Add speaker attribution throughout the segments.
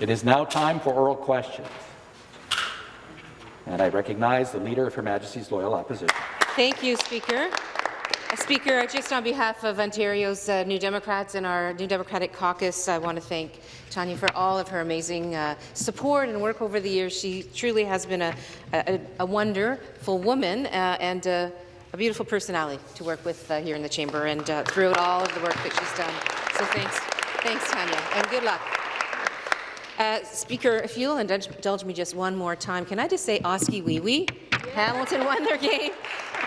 Speaker 1: It is now time for oral questions. And I recognize the Leader of Her Majesty's Loyal Opposition.
Speaker 2: Thank you, Speaker. Uh, Speaker, just on behalf of Ontario's uh, New Democrats and our New Democratic caucus, I want to thank Tanya for all of her amazing uh, support and work over the years. She truly has been a, a, a wonderful woman uh, and uh, a beautiful personality to work with uh, here in the chamber and throughout all of the work that she's done. So thanks, thanks, Tanya, and good luck. Uh, Speaker, if you'll indulge, me just one more time, can I just say Oskee wee wee? Hamilton won their game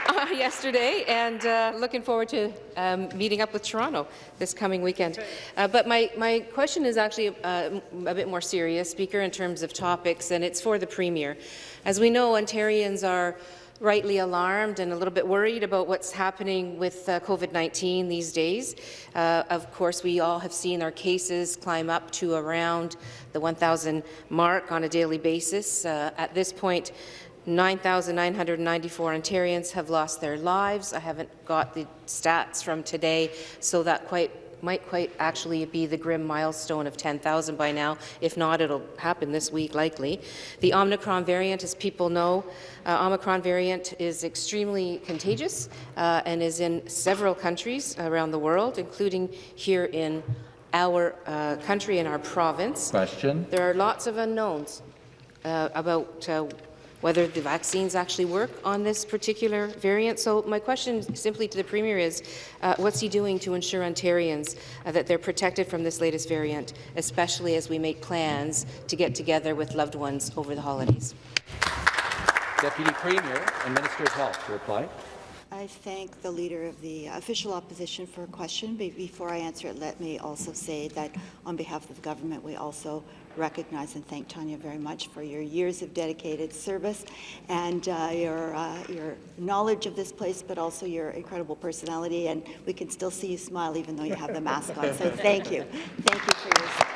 Speaker 2: uh, yesterday, and uh, looking forward to um, meeting up with Toronto this coming weekend. Uh, but my, my question is actually uh, a bit more serious, Speaker, in terms of topics, and it's for the Premier. As we know, Ontarians are rightly alarmed and a little bit worried about what's happening with uh, COVID-19 these days. Uh, of course, we all have seen our cases climb up to around the 1,000 mark on a daily basis. Uh, at this point, 9,994 Ontarians have lost their lives. I haven't got the stats from today, so that quite might quite actually be the grim milestone of 10,000 by now. If not, it'll happen this week, likely. The Omicron variant, as people know, uh, Omicron variant is extremely contagious uh, and is in several countries around the world, including here in our uh, country and our province.
Speaker 1: Question.
Speaker 2: There are lots of unknowns uh, about uh, whether the vaccines actually work on this particular variant. So my question simply to the Premier is, uh, what's he doing to ensure Ontarians uh, that they're protected from this latest variant, especially as we make plans to get together with loved ones over the holidays?
Speaker 1: Deputy Premier and Minister of Health to reply.
Speaker 3: I thank the Leader of the Official Opposition for a question. Before I answer it, let me also say that on behalf of the government, we also recognize and thank Tanya very much for your years of dedicated service and uh, your, uh, your knowledge of this place, but also your incredible personality. And we can still see you smile even though you have the mask on. So thank you. Thank you for your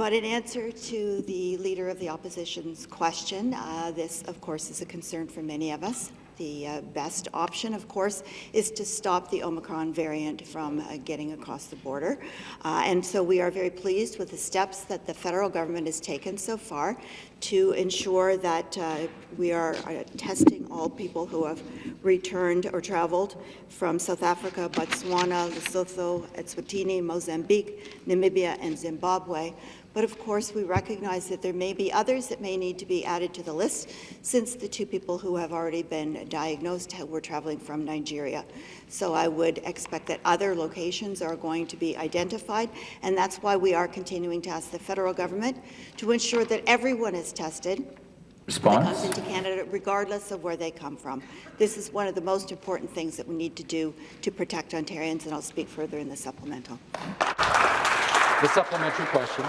Speaker 3: But in answer to the Leader of the Opposition's question, uh, this, of course, is a concern for many of us. The uh, best option, of course, is to stop the Omicron variant from uh, getting across the border. Uh, and so we are very pleased with the steps that the federal government has taken so far to ensure that uh, we are uh, testing all people who have returned or traveled from South Africa, Botswana, Lesotho, Eswatini, Mozambique, Namibia, and Zimbabwe. But of course, we recognize that there may be others that may need to be added to the list, since the two people who have already been diagnosed were traveling from Nigeria. So I would expect that other locations are going to be identified, and that's why we are continuing to ask the federal government to ensure that everyone is tested
Speaker 1: Response?
Speaker 3: comes into Canada, regardless of where they come from. This is one of the most important things that we need to do to protect Ontarians, and I'll speak further in the supplemental.
Speaker 1: The supplementary question.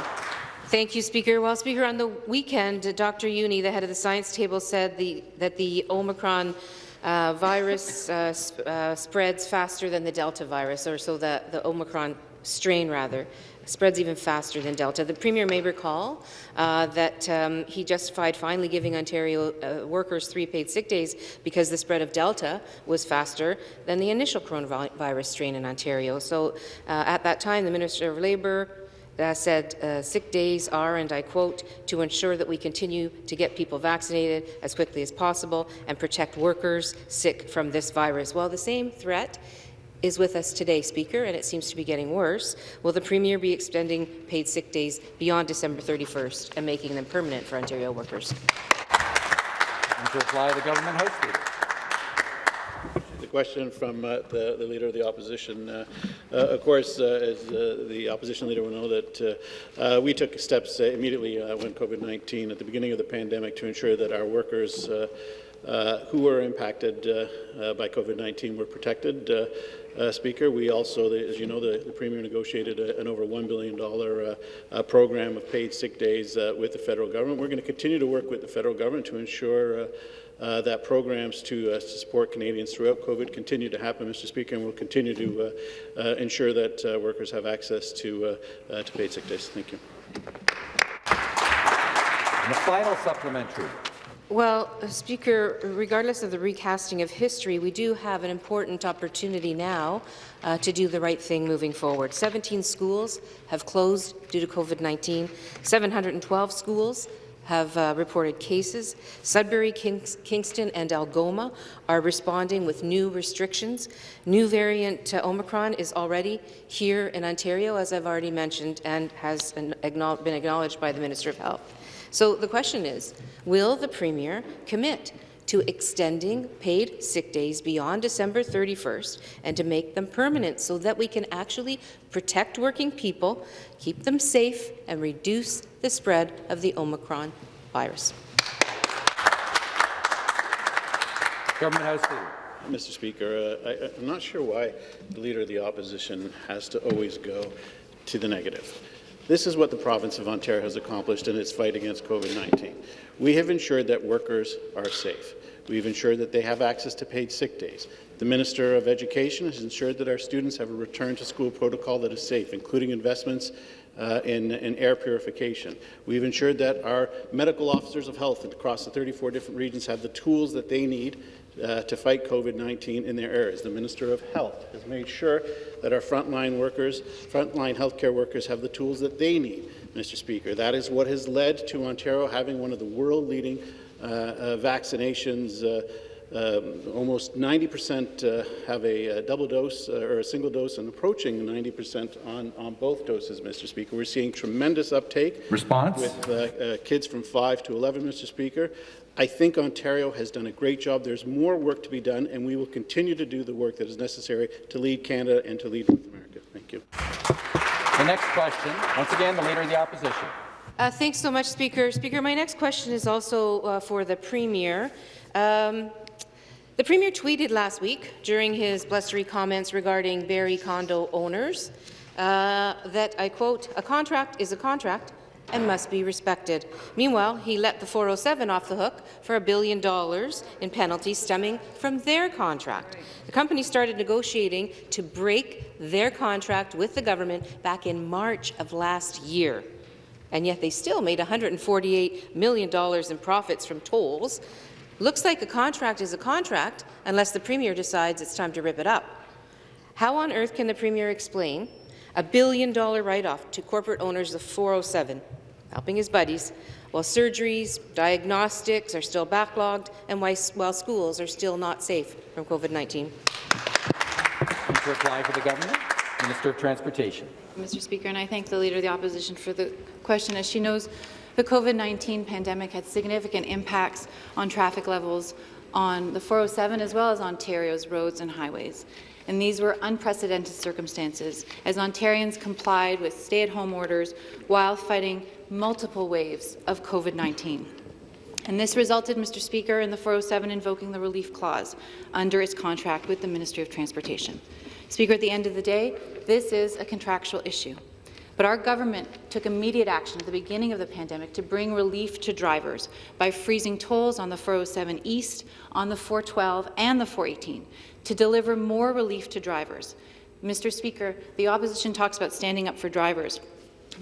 Speaker 2: Thank you, Speaker. Well, Speaker, on the weekend, Dr. Juni, the head of the science table, said the, that the Omicron uh, virus uh, sp uh, spreads faster than the Delta virus, or so the, the Omicron strain, rather, spreads even faster than Delta. The Premier may recall uh, that um, he justified finally giving Ontario uh, workers three paid sick days because the spread of Delta was faster than the initial coronavirus strain in Ontario. So uh, at that time, the Minister of Labour, uh, said uh, sick days are, and I quote, to ensure that we continue to get people vaccinated as quickly as possible and protect workers sick from this virus. Well, the same threat is with us today, Speaker, and it seems to be getting worse. Will the Premier be extending paid sick days beyond December 31st and making them permanent for Ontario workers?
Speaker 1: And to apply the government house
Speaker 4: question from uh, the, the, Leader of the Opposition. Uh, uh, of course, uh, as uh, the Opposition Leader will know, that we took steps immediately when COVID-19, at the beginning of the pandemic, to ensure that our workers who were impacted by COVID-19 were protected. Uh, Speaker. We also, as you know, the, the Premier negotiated a, an over $1 billion uh, uh, program of paid sick days with the federal government. We're going to continue to work with the federal government to ensure uh, that programs to, uh, to, support Canadians throughout COVID continue to happen, Mr. Speaker, and we'll continue to uh, uh ensure that uh, workers have access to, uh, to paid sick days. Thank you.
Speaker 1: And the final supplementary.
Speaker 2: Well, Speaker, regardless of the recasting of history, we do have an important opportunity now uh, to do the right thing moving forward. 17 schools have closed due to COVID-19. 712 schools have uh, reported cases. Sudbury, Kings Kingston and Algoma are responding with new restrictions. New variant uh, Omicron is already here in Ontario, as I've already mentioned, and has been acknowledged by the Minister of Health. So the question is, will the Premier commit to extending paid sick days beyond December 31st and to make them permanent so that we can actually protect working people, keep them safe, and reduce the spread of the Omicron virus.
Speaker 1: Government House Leader.
Speaker 4: Mr. Speaker, uh, I, I'm not sure why the Leader of the Opposition has to always go to the negative. This is what the province of Ontario has accomplished in its fight against COVID-19. We have ensured that workers are safe. We've ensured that they have access to paid sick days. The Minister of Education has ensured that our students have a return to school protocol that is safe, including investments uh, in, in, air purification. We've ensured that our medical officers of health across the 34 different regions have the tools that they need uh, to fight COVID-19 in their areas. The Minister of Health has made sure that our frontline workers, frontline healthcare workers have the tools that they need, Mr. Speaker. That is what has led to Ontario having one of the world-leading vaccinations uh, um, almost 90% uh, have a, a, double dose uh, or a single dose and approaching 90% on, on both doses, Mr. Speaker. We're seeing tremendous uptake
Speaker 1: Response?
Speaker 4: with uh, kids from 5 to 11, Mr. Speaker. I think Ontario has done a great job. There's more work to be done, and we will continue to do the work that is necessary to lead Canada and to lead North America. Thank you.
Speaker 1: The next question, once again, the Leader of the Opposition.
Speaker 2: Uh, thanks so much, Speaker. Speaker, my next question is also uh, for the Premier. Um, the Premier tweeted last week during his blustery comments regarding Barrie condo owners uh, that, I quote, a contract is a contract and must be respected. Meanwhile, he let the 407 off the hook for a billion dollars in penalties stemming from their contract. The company started negotiating to break their contract with the government back in March of last year. And yet they still made $148 million in profits from tolls. Looks like a contract is a contract unless the Premier decides it's time to rip it up. How on earth can the Premier explain a billion-dollar write-off to corporate owners of 407 helping his buddies, while surgeries, diagnostics are still backlogged, and while schools are still not safe from COVID-19.
Speaker 1: To reply for the government, Minister of Transportation.
Speaker 5: Mr. Speaker, and I thank the Leader of the Opposition for the question. As she knows, the COVID-19 pandemic had significant impacts on traffic levels on the 407 as well as Ontario's roads and highways and these were unprecedented circumstances as Ontarians complied with stay-at-home orders while fighting multiple waves of COVID-19. And this resulted, Mr. Speaker, in the 407 invoking the relief clause under its contract with the Ministry of Transportation. Speaker, at the end of the day, this is a contractual issue. But our government took immediate action at the beginning of the pandemic to bring relief to drivers by freezing tolls on the 407 East, on the 412 and the 418 to deliver more relief to drivers. Mr. Speaker, the opposition talks about standing up for drivers.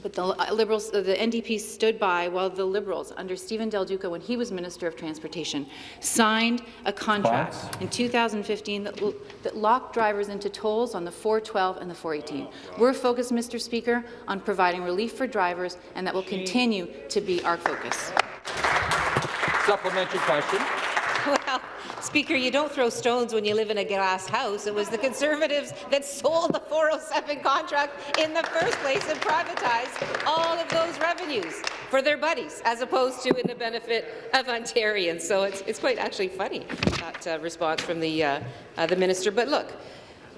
Speaker 5: But the uh, Liberals, uh, the NDP stood by while the Liberals, under Steven Del Duca, when he was Minister of Transportation, signed a contract in 2015 that, that locked drivers into tolls on the 412 and the 418. We're focused, Mr. Speaker, on providing relief for drivers, and that will continue to be our focus.
Speaker 1: Supplementary question.
Speaker 2: Well, Speaker, you don't throw stones when you live in a glass house. It was the Conservatives that sold the 407 contract in the first place and privatized all of those revenues for their buddies, as opposed to in the benefit of Ontarians. So it's, it's quite actually funny, that uh, response from the, uh, uh, the minister. But look,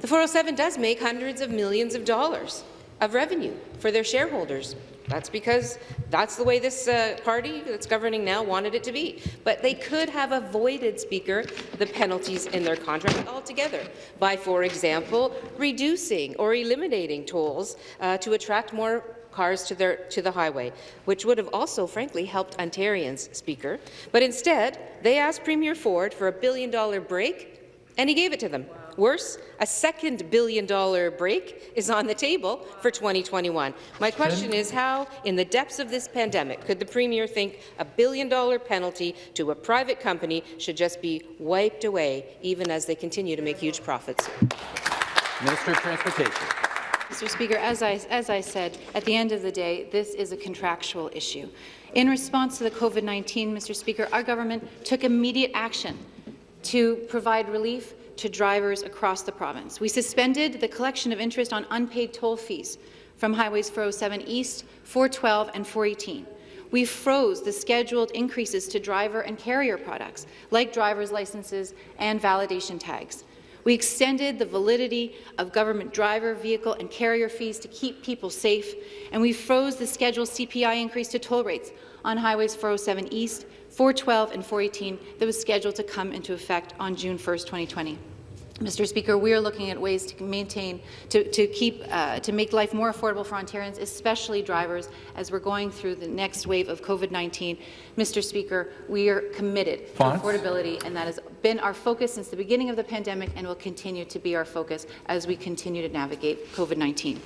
Speaker 2: the 407 does make hundreds of millions of dollars of revenue for their shareholders. That's because that's the way this uh, party that's governing now wanted it to be. But they could have avoided, Speaker, the penalties in their contract altogether by, for example, reducing or eliminating tolls uh, to attract more cars to, their, to the highway, which would have also, frankly, helped Ontarians, Speaker. But instead, they asked Premier Ford for a billion-dollar break, and he gave it to them. Wow. Worse, a second billion-dollar break is on the table for 2021. My question is how, in the depths of this pandemic, could the Premier think a billion-dollar penalty to a private company should just be wiped away, even as they continue to make huge profits?
Speaker 1: Minister of Transportation.
Speaker 5: Mr. Speaker, as I, as I said, at the end of the day, this is a contractual issue. In response to the COVID-19, Mr. Speaker, our government took immediate action to provide relief to drivers across the province. We suspended the collection of interest on unpaid toll fees from Highways 407 East, 412 and 418. We froze the scheduled increases to driver and carrier products, like driver's licenses and validation tags. We extended the validity of government driver, vehicle and carrier fees to keep people safe, and we froze the scheduled CPI increase to toll rates on Highways 407 East, 412 and 418 that was scheduled to come into effect on June 1, 2020. Mr. Speaker, we are looking at ways to maintain, to, to keep, uh, to make life more affordable for Ontarians, especially drivers, as we're going through the next wave of COVID-19. Mr. Speaker, we are committed
Speaker 1: Fonts?
Speaker 5: to affordability, and that has been our focus since the beginning of the pandemic and will continue to be our focus as we continue to navigate COVID-19.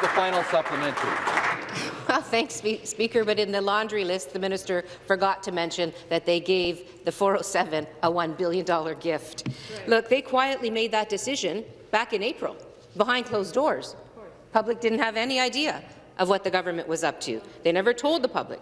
Speaker 1: The final supplementary.
Speaker 2: Well, thanks, Speaker, but in the laundry list, the minister forgot to mention that they gave the 407 a $1 billion gift. Look, they quietly made that decision back in April, behind closed doors. Public didn't have any idea of what the government was up to. They never told the public.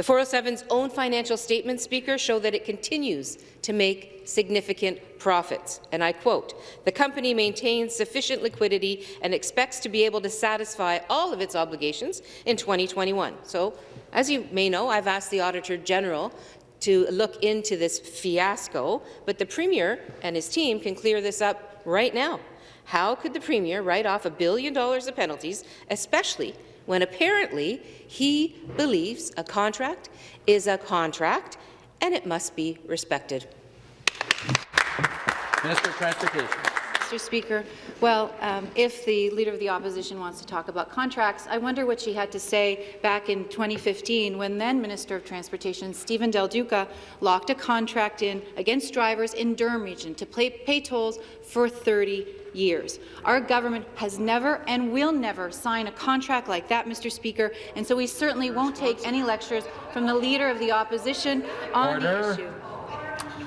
Speaker 2: The 407's own financial statements, Speaker, show that it continues to make significant profits. And I quote, the company maintains sufficient liquidity and expects to be able to satisfy all of its obligations in 2021. So, as you may know, I've asked the Auditor General to look into this fiasco, but the Premier and his team can clear this up right now. How could the Premier write off a billion dollars of penalties, especially when apparently he believes a contract is a contract and it must be respected.
Speaker 1: Minister of Transportation.
Speaker 5: Mr. Speaker, well, um, if the Leader of the Opposition wants to talk about contracts, I wonder what she had to say back in 2015 when then Minister of Transportation Steven Del Duca locked a contract in against drivers in Durham Region to pay, pay tolls for 30 years. Our government has never and will never sign a contract like that, Mr. Speaker, and so we certainly won't take any lectures from the Leader of the Opposition on
Speaker 1: Order.
Speaker 5: the issue.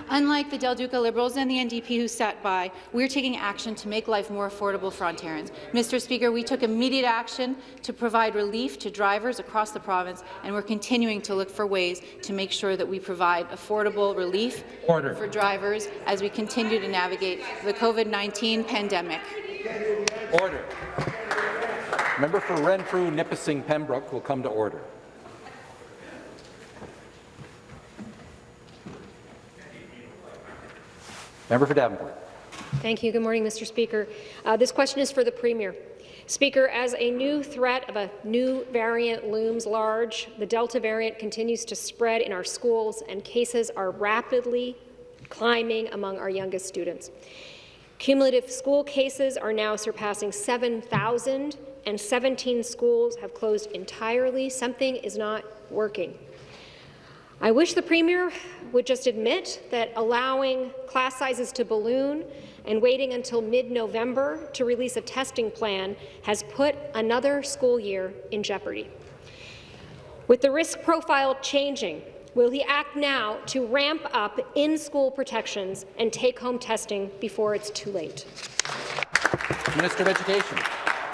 Speaker 5: Unlike the Del Duca Liberals and the NDP who sat by, we're taking action to make life more affordable for Ontarians. Mr. Speaker, we took immediate action to provide relief to drivers across the province, and we're continuing to look for ways to make sure that we provide affordable relief
Speaker 1: Order.
Speaker 5: for drivers as we continue to navigate the COVID-19 pandemic.
Speaker 1: Order. Member for Renfrew, Nipissing, Pembroke will come to order. Member for Davenport.
Speaker 6: Thank you. Good morning, Mr. Speaker. Uh, this question is for the Premier. Speaker, as a new threat of a new variant looms large, the Delta variant continues to spread in our schools and cases are rapidly climbing among our youngest students. Cumulative school cases are now surpassing 7,000 and 17 schools have closed entirely. Something is not working. I wish the Premier would just admit that allowing class sizes to balloon and waiting until mid-November to release a testing plan has put another school year in jeopardy. With the risk profile changing, will he act now to ramp up in-school protections and take-home testing before it's too late?
Speaker 1: Minister of Education.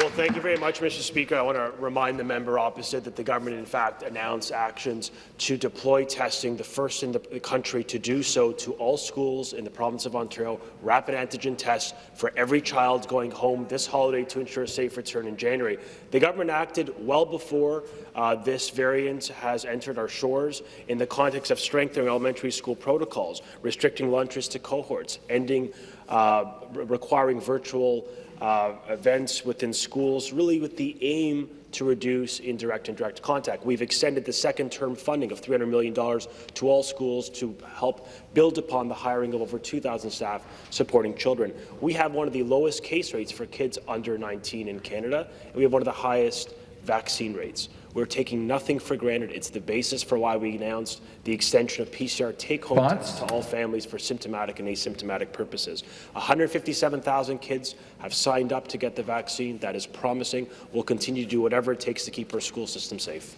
Speaker 7: Well, thank you very much, Mr. Speaker. I want to remind the member opposite that the government, in fact, announced actions to deploy testing, the first in the country to do so to all schools in the province of Ontario, rapid antigen tests for every child going home this holiday to ensure a safe return in January. The government acted well before uh, this variant has entered our shores in the context of strengthening elementary school protocols, restricting lunches to cohorts, ending uh, re requiring virtual uh, events within schools, really with the aim to reduce indirect and direct contact. We've extended the second term funding of $300 million to all schools to help build upon the hiring of over 2,000 staff supporting children. We have one of the lowest case rates for kids under 19 in Canada, and we have one of the highest vaccine rates. We're taking nothing for granted. It's the basis for why we announced the extension of PCR take-home tests to all families for symptomatic and asymptomatic purposes. 157,000 kids have signed up to get the vaccine. That is promising. We'll continue to do whatever it takes to keep our school system safe.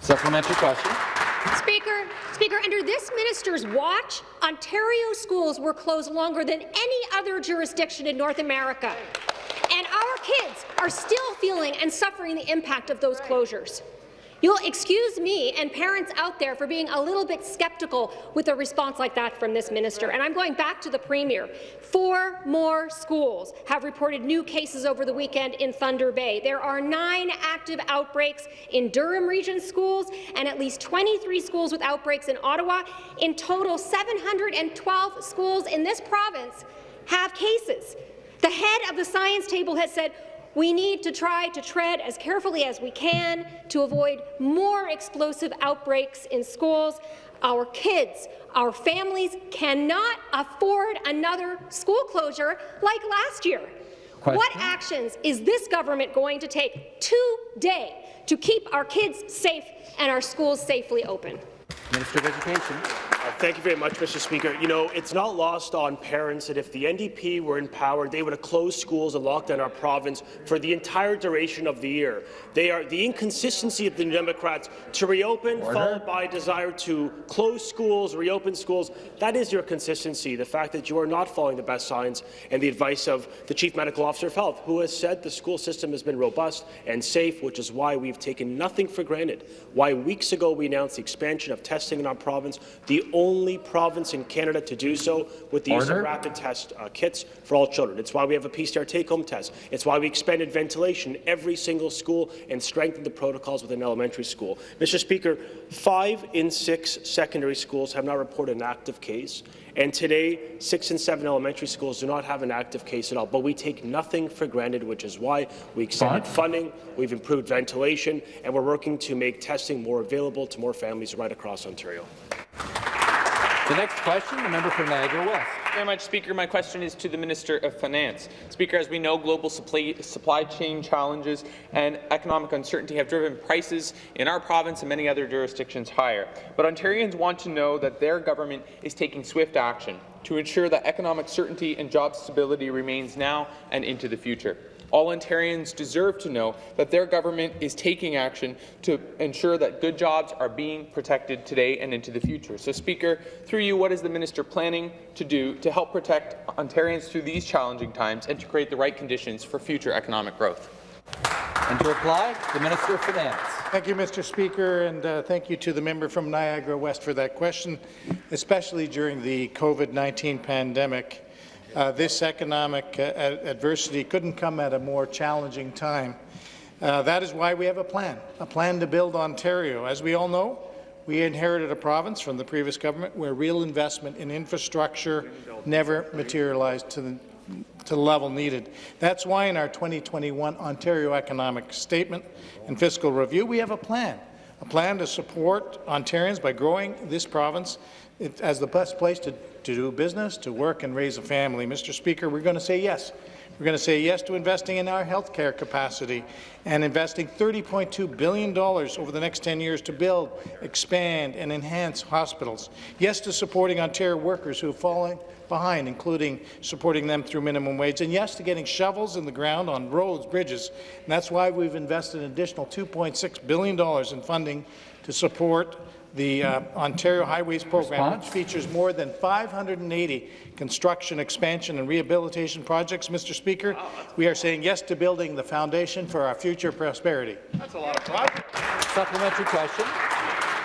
Speaker 1: Supplementary question.
Speaker 6: Speaker, Speaker, under this minister's watch, Ontario schools were closed longer than any other jurisdiction in North America. And our kids are still feeling and suffering the impact of those closures. You'll excuse me and parents out there for being a little bit skeptical with a response like that from this minister. And I'm going back to the Premier. Four more schools have reported new cases over the weekend in Thunder Bay. There are nine active outbreaks in Durham Region schools and at least 23 schools with outbreaks in Ottawa. In total, 712 schools in this province have cases. The head of the science table has said we need to try to tread as carefully as we can to avoid more explosive outbreaks in schools. Our kids, our families cannot afford another school closure like last year. What actions is this government going to take today to keep our kids safe and our schools safely open?
Speaker 1: Minister of Education.
Speaker 7: Uh, Thank you very much, Mr. Speaker. You know, it's not lost on parents that if the NDP were in power, they would have closed schools and locked down our province for the entire duration of the year. They are the inconsistency of the New Democrats to reopen,
Speaker 1: Order.
Speaker 7: followed by a desire to close schools, reopen schools. That is your consistency, the fact that you are not following the best science and the advice of the Chief Medical Officer of Health, who has said the school system has been robust and safe, which is why we've taken nothing for granted. Why weeks ago we announced the expansion of testing in our province, the only province in Canada to do so with the use of rapid test uh, kits for all children. It's why we have a PCR take-home test. It's why we expanded ventilation in every single school and strengthened the protocols within elementary school. Mr. Speaker, five in six secondary schools have not reported an active case. And today, six and seven elementary schools do not have an active case at all. But we take nothing for granted, which is why we extended
Speaker 1: Fine.
Speaker 7: funding, we've improved ventilation, and we're working to make testing more available to more families right across Ontario.
Speaker 1: The next question, the member for Niagara West.
Speaker 8: very much, Speaker. My question is to the Minister of Finance. Speaker, as we know, global supply, supply chain challenges and economic uncertainty have driven prices in our province and many other jurisdictions higher. But Ontarians want to know that their government is taking swift action to ensure that economic certainty and job stability remains now and into the future. All Ontarians deserve to know that their government is taking action to ensure that good jobs are being protected today and into the future. So, Speaker, through you, what is the minister planning to do to help protect Ontarians through these challenging times and to create the right conditions for future economic growth?
Speaker 1: And to reply, the Minister of Finance.
Speaker 9: Thank you, Mr. Speaker, and uh, thank you to the member from Niagara West for that question, especially during the COVID-19 pandemic. Uh, this economic uh, adversity couldn't come at a more challenging time. Uh, that is why we have a plan, a plan to build Ontario. As we all know, we inherited a province from the previous government where real investment in infrastructure never materialized to the to the level needed. That's why in our 2021 Ontario Economic Statement and Fiscal Review, we have a plan, a plan to support Ontarians by growing this province it- as the best place to, to do business, to work and raise a family. Mr. Speaker, we're going to say yes. We're going to say yes to investing in our health care capacity and investing $30.2 billion over the next 10 years to build, expand and enhance hospitals. Yes to supporting Ontario workers who have fallen behind, including supporting them through minimum wage, and yes to getting shovels in the ground on roads, bridges. And that's why we've invested an additional $2.6 billion in funding to support the uh, Ontario Highways Program, which
Speaker 1: Response?
Speaker 9: features more than 580 construction, expansion and rehabilitation projects. Mr. Speaker, we are saying yes to building the foundation for our future prosperity. That's a lot of projects.
Speaker 1: Supplementary question.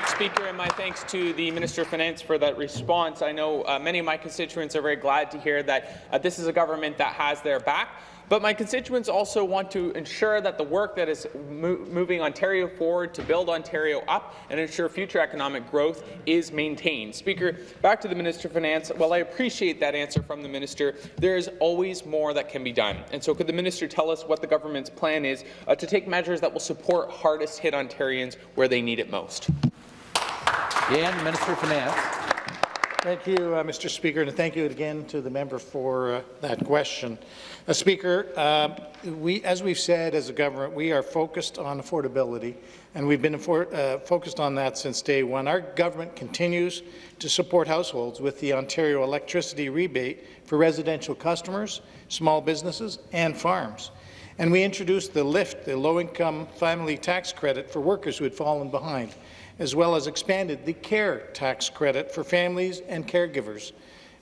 Speaker 8: Speaker, and my thanks to the Minister of Finance for that response. I know uh, many of my constituents are very glad to hear that uh, this is a government that has their back. But my constituents also want to ensure that the work that is mo moving Ontario forward to build Ontario up and ensure future economic growth is maintained. Speaker, back to the Minister of Finance. While I appreciate that answer from the Minister, there is always more that can be done. And so could the Minister tell us what the government's plan is uh, to take measures that will support hardest hit Ontarians where they need it most?
Speaker 1: And Minister of Finance.
Speaker 9: Thank you, uh, Mr. Speaker, and thank you again to the member for uh, that question. Uh, Speaker, uh, we, as we've said as a government, we are focused on affordability, and we've been uh, focused on that since day one. Our government continues to support households with the Ontario electricity rebate for residential customers, small businesses, and farms. And we introduced the LIFT, the low-income family tax credit for workers who had fallen behind as well as expanded the CARE tax credit for families and caregivers.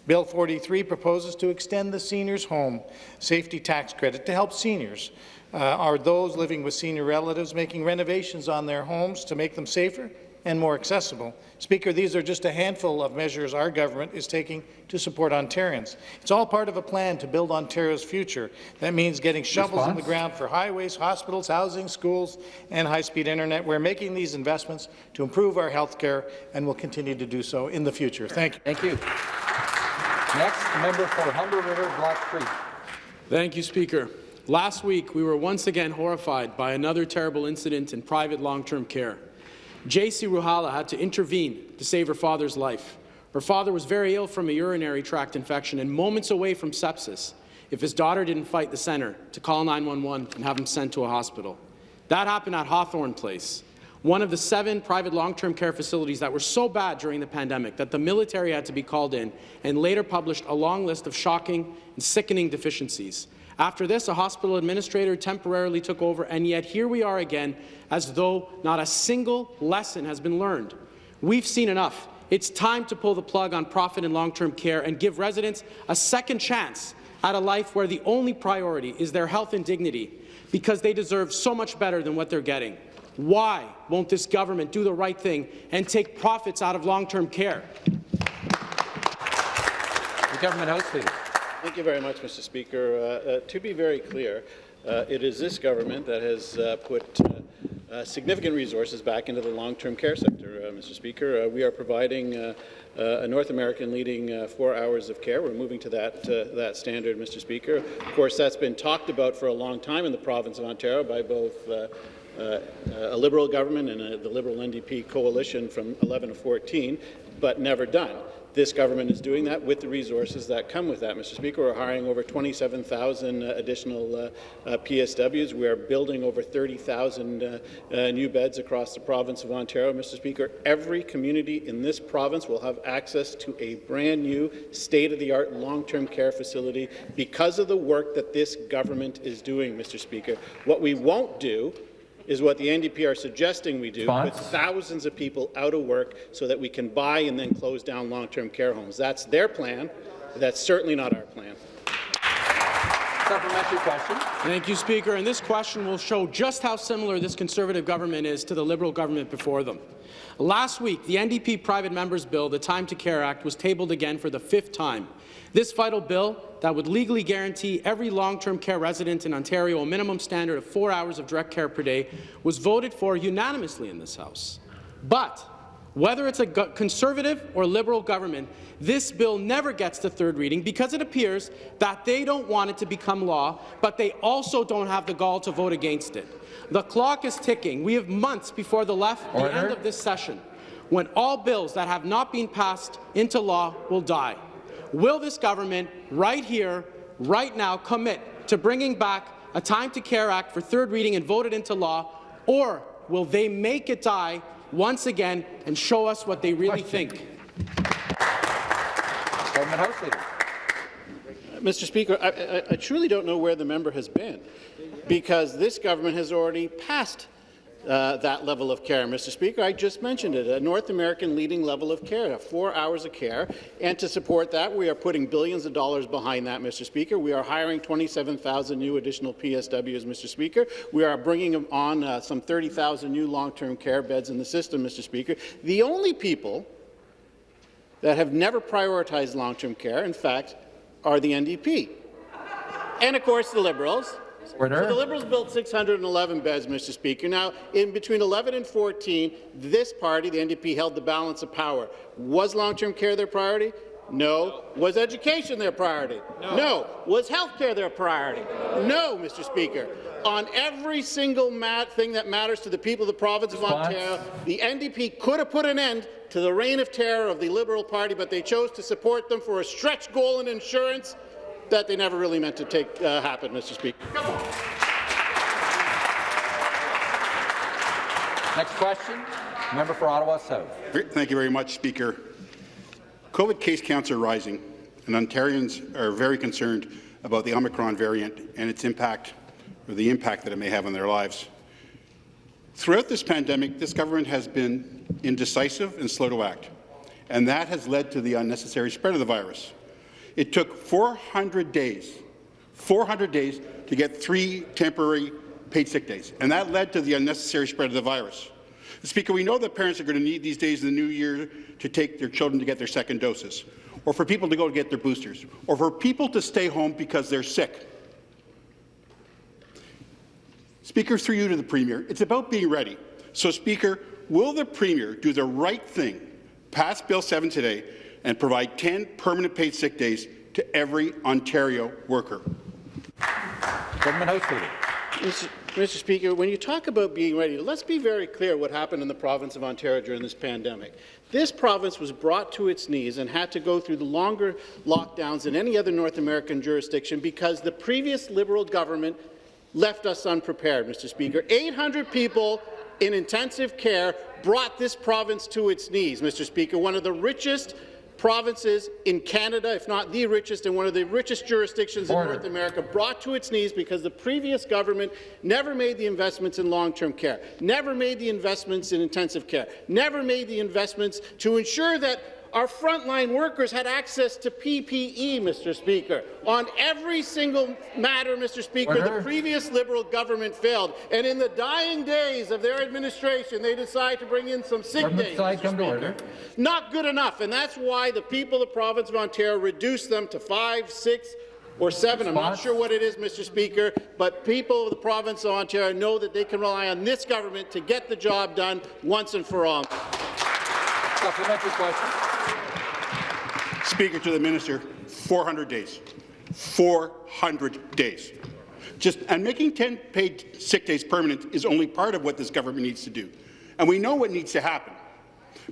Speaker 9: Bill 43 proposes to extend the seniors' home safety tax credit to help seniors uh, are those living with senior relatives making renovations on their homes to make them safer and more accessible. Speaker, these are just a handful of measures our government is taking to support Ontarians. It's all part of a plan to build Ontario's future. That means getting shovels in the ground for highways, hospitals, housing, schools, and high-speed internet. We're making these investments to improve our health care, and will continue to do so in the future. Thank you.
Speaker 1: Thank you. Next, member for Humber River Black Creek.
Speaker 10: Thank you, Speaker. Last week, we were once again horrified by another terrible incident in private long-term care. J.C. Ruhala had to intervene to save her father's life. Her father was very ill from a urinary tract infection and moments away from sepsis if his daughter didn't fight the centre to call 911 and have him sent to a hospital. That happened at Hawthorne Place, one of the seven private long-term care facilities that were so bad during the pandemic that the military had to be called in and later published a long list of shocking and sickening deficiencies. After this, a hospital administrator temporarily took over, and yet here we are again, as though not a single lesson has been learned. We've seen enough. It's time to pull the plug on profit and long-term care and give residents a second chance at a life where the only priority is their health and dignity, because they deserve so much better than what they're getting. Why won't this government do the right thing and take profits out of long-term care?
Speaker 1: The Government House Leader.
Speaker 4: Thank you very much, Mr. Speaker. Uh, uh, to be very clear, uh, it is this government that has uh, put uh, uh, significant resources back into the long-term care sector, uh, Mr. Speaker. Uh, we are providing uh, uh, a North American leading uh, four hours of care. We're moving to that, uh, that standard, Mr. Speaker. Of course, that's been talked about for a long time in the province of Ontario by both a Liberal government and uh, the Liberal NDP coalition from 11 to 14, but never done. This government is doing that with the resources that come with that, Mr. Speaker. We're hiring over 27,000 uh, additional uh, uh, PSWs. We are building over 30,000 uh, uh, new beds across the province of Ontario, Mr. Speaker. Every community in this province will have access to a brand new, state-of-the-art long-term care facility because of the work that this government is doing, Mr. Speaker. What we won't do is what the NDP are suggesting we do,
Speaker 1: Response?
Speaker 4: with thousands of people out of work so that we can buy and then close down long-term care homes. That's their plan. That's certainly not our plan.
Speaker 1: Supplementary question.
Speaker 10: Thank you, Speaker. And this question will show just how similar this Conservative government is to the Liberal government before them. Last week, the NDP Private Members Bill, the Time to Care Act, was tabled again for the fifth time. This vital bill that would legally guarantee every long-term care resident in Ontario a minimum standard of four hours of direct care per day was voted for unanimously in this House. But whether it's a Conservative or Liberal government, this bill never gets to third reading because it appears that they don't want it to become law, but they also don't have the gall to vote against it. The clock is ticking. We have months before the left the end of this session, when all bills that have not been passed into law will die. Will this government, right here, right now, commit to bringing back a Time to Care Act for third reading and vote it into law, or will they make it die once again and show us what they really
Speaker 1: Question.
Speaker 10: think?
Speaker 1: Government House Leader.
Speaker 4: Mr. Speaker, I, I, I truly don't know where the member has been, because this government has already passed uh, that level of care. Mr. Speaker, I just mentioned it, a North American leading level of care, four hours of care. And to support that, we are putting billions of dollars behind that, Mr. Speaker. We are hiring 27,000 new additional PSWs, Mr. Speaker. We are bringing on uh, some 30,000 new long-term care beds in the system, Mr. Speaker. The only people that have never prioritized long-term care, in fact, are the NDP. And, of course, the Liberals.
Speaker 1: Order.
Speaker 4: So the Liberals built 611 beds, Mr. Speaker. Now, in between 11 and 14, this party, the NDP, held the balance of power. Was long-term care their priority? No. Was education their priority? No. Was health care their priority? No, Mr. Speaker. On every single mat thing that matters to the people of the province of Ontario, the NDP could have put an end to the reign of terror of the Liberal Party, but they chose to support them for a stretch goal in insurance that they never really meant to take uh, happen, Mr. Speaker.
Speaker 1: Next question, member for Ottawa South.
Speaker 11: Thank you very much, Speaker. COVID case counts are rising, and Ontarians are very concerned about the Omicron variant and its impact, or the impact that it may have on their lives. Throughout this pandemic, this government has been indecisive and slow to act, and that has led to the unnecessary spread of the virus. It took 400 days, 400 days to get three temporary paid sick days, and that led to the unnecessary spread of the virus. Speaker, we know that parents are going to need these days in the new year to take their children to get their second doses, or for people to go to get their boosters, or for people to stay home because they're sick. Speaker, through you to the Premier, it's about being ready. So, Speaker, will the Premier do the right thing, pass Bill 7 today, and provide 10 permanent paid sick days to every Ontario worker?
Speaker 1: Government House Leader.
Speaker 4: Mr. Mr. Speaker, when you talk about being ready, let's be very clear what happened in the province of Ontario during this pandemic. This province was brought to its knees and had to go through the longer lockdowns than any other North American jurisdiction because the previous Liberal government left us unprepared, Mr. Speaker. 800 people in intensive care brought this province to its knees, Mr. Speaker, one of the richest provinces in Canada, if not the richest, and one of the richest jurisdictions
Speaker 1: Order.
Speaker 4: in North America, brought to its knees because the previous government never made the investments in long-term care, never made the investments in intensive care, never made the investments to ensure that our frontline workers had access to PPE, Mr. Speaker. On every single matter, Mr. Speaker,
Speaker 1: Order.
Speaker 4: the previous Liberal government failed. And in the dying days of their administration, they decided to bring in some sick
Speaker 1: Government
Speaker 4: days.
Speaker 1: side,
Speaker 4: Mr.
Speaker 1: come to
Speaker 4: Speaker.
Speaker 1: order.
Speaker 4: Not good enough, and that's why the people of the province of Ontario reduced them to five, six, or seven. I'm not sure what it is, Mr. Speaker, but people of the province of Ontario know that they can rely on this government to get the job done once and for all.
Speaker 1: Supplementary question.
Speaker 11: Speaker to the Minister, 400 days. 400 days. Just, and making 10 paid sick days permanent is only part of what this government needs to do. And we know what needs to happen.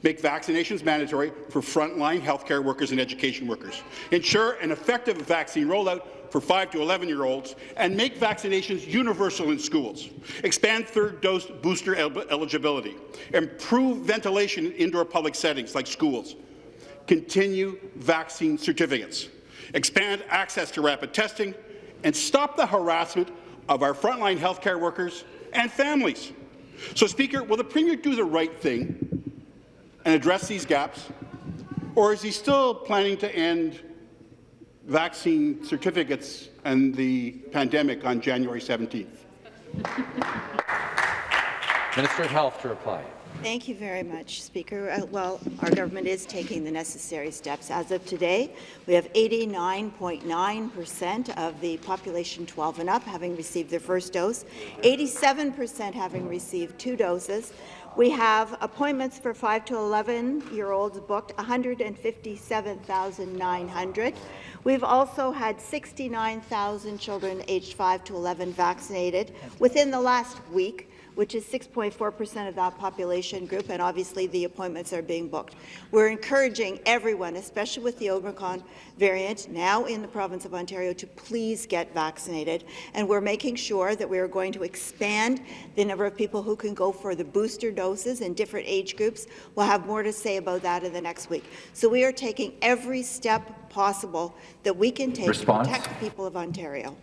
Speaker 11: Make vaccinations mandatory for frontline healthcare workers and education workers. Ensure an effective vaccine rollout for 5 to 11-year-olds, and make vaccinations universal in schools. Expand third-dose booster el eligibility. Improve ventilation in indoor public settings like schools continue vaccine certificates, expand access to rapid testing, and stop the harassment of our frontline healthcare workers and families. So, Speaker, will the Premier do the right thing and address these gaps, or is he still planning to end vaccine certificates and the pandemic on January 17th?
Speaker 1: Minister of Health to reply.
Speaker 3: Thank you very much, Speaker. Uh, Well, our government is taking the necessary steps. As of today, we have 89.9% of the population 12 and up having received their first dose, 87% having received two doses. We have appointments for 5 to 11-year-olds booked, 157,900. We've also had 69,000 children aged 5 to 11 vaccinated within the last week which is 6.4% of that population group, and obviously the appointments are being booked. We're encouraging everyone, especially with the Omicron variant now in the province of Ontario, to please get vaccinated, and we're making sure that we are going to expand the number of people who can go for the booster doses in different age groups. We'll have more to say about that in the next week. So we are taking every step possible that we can take
Speaker 1: Response?
Speaker 3: to protect the people of Ontario.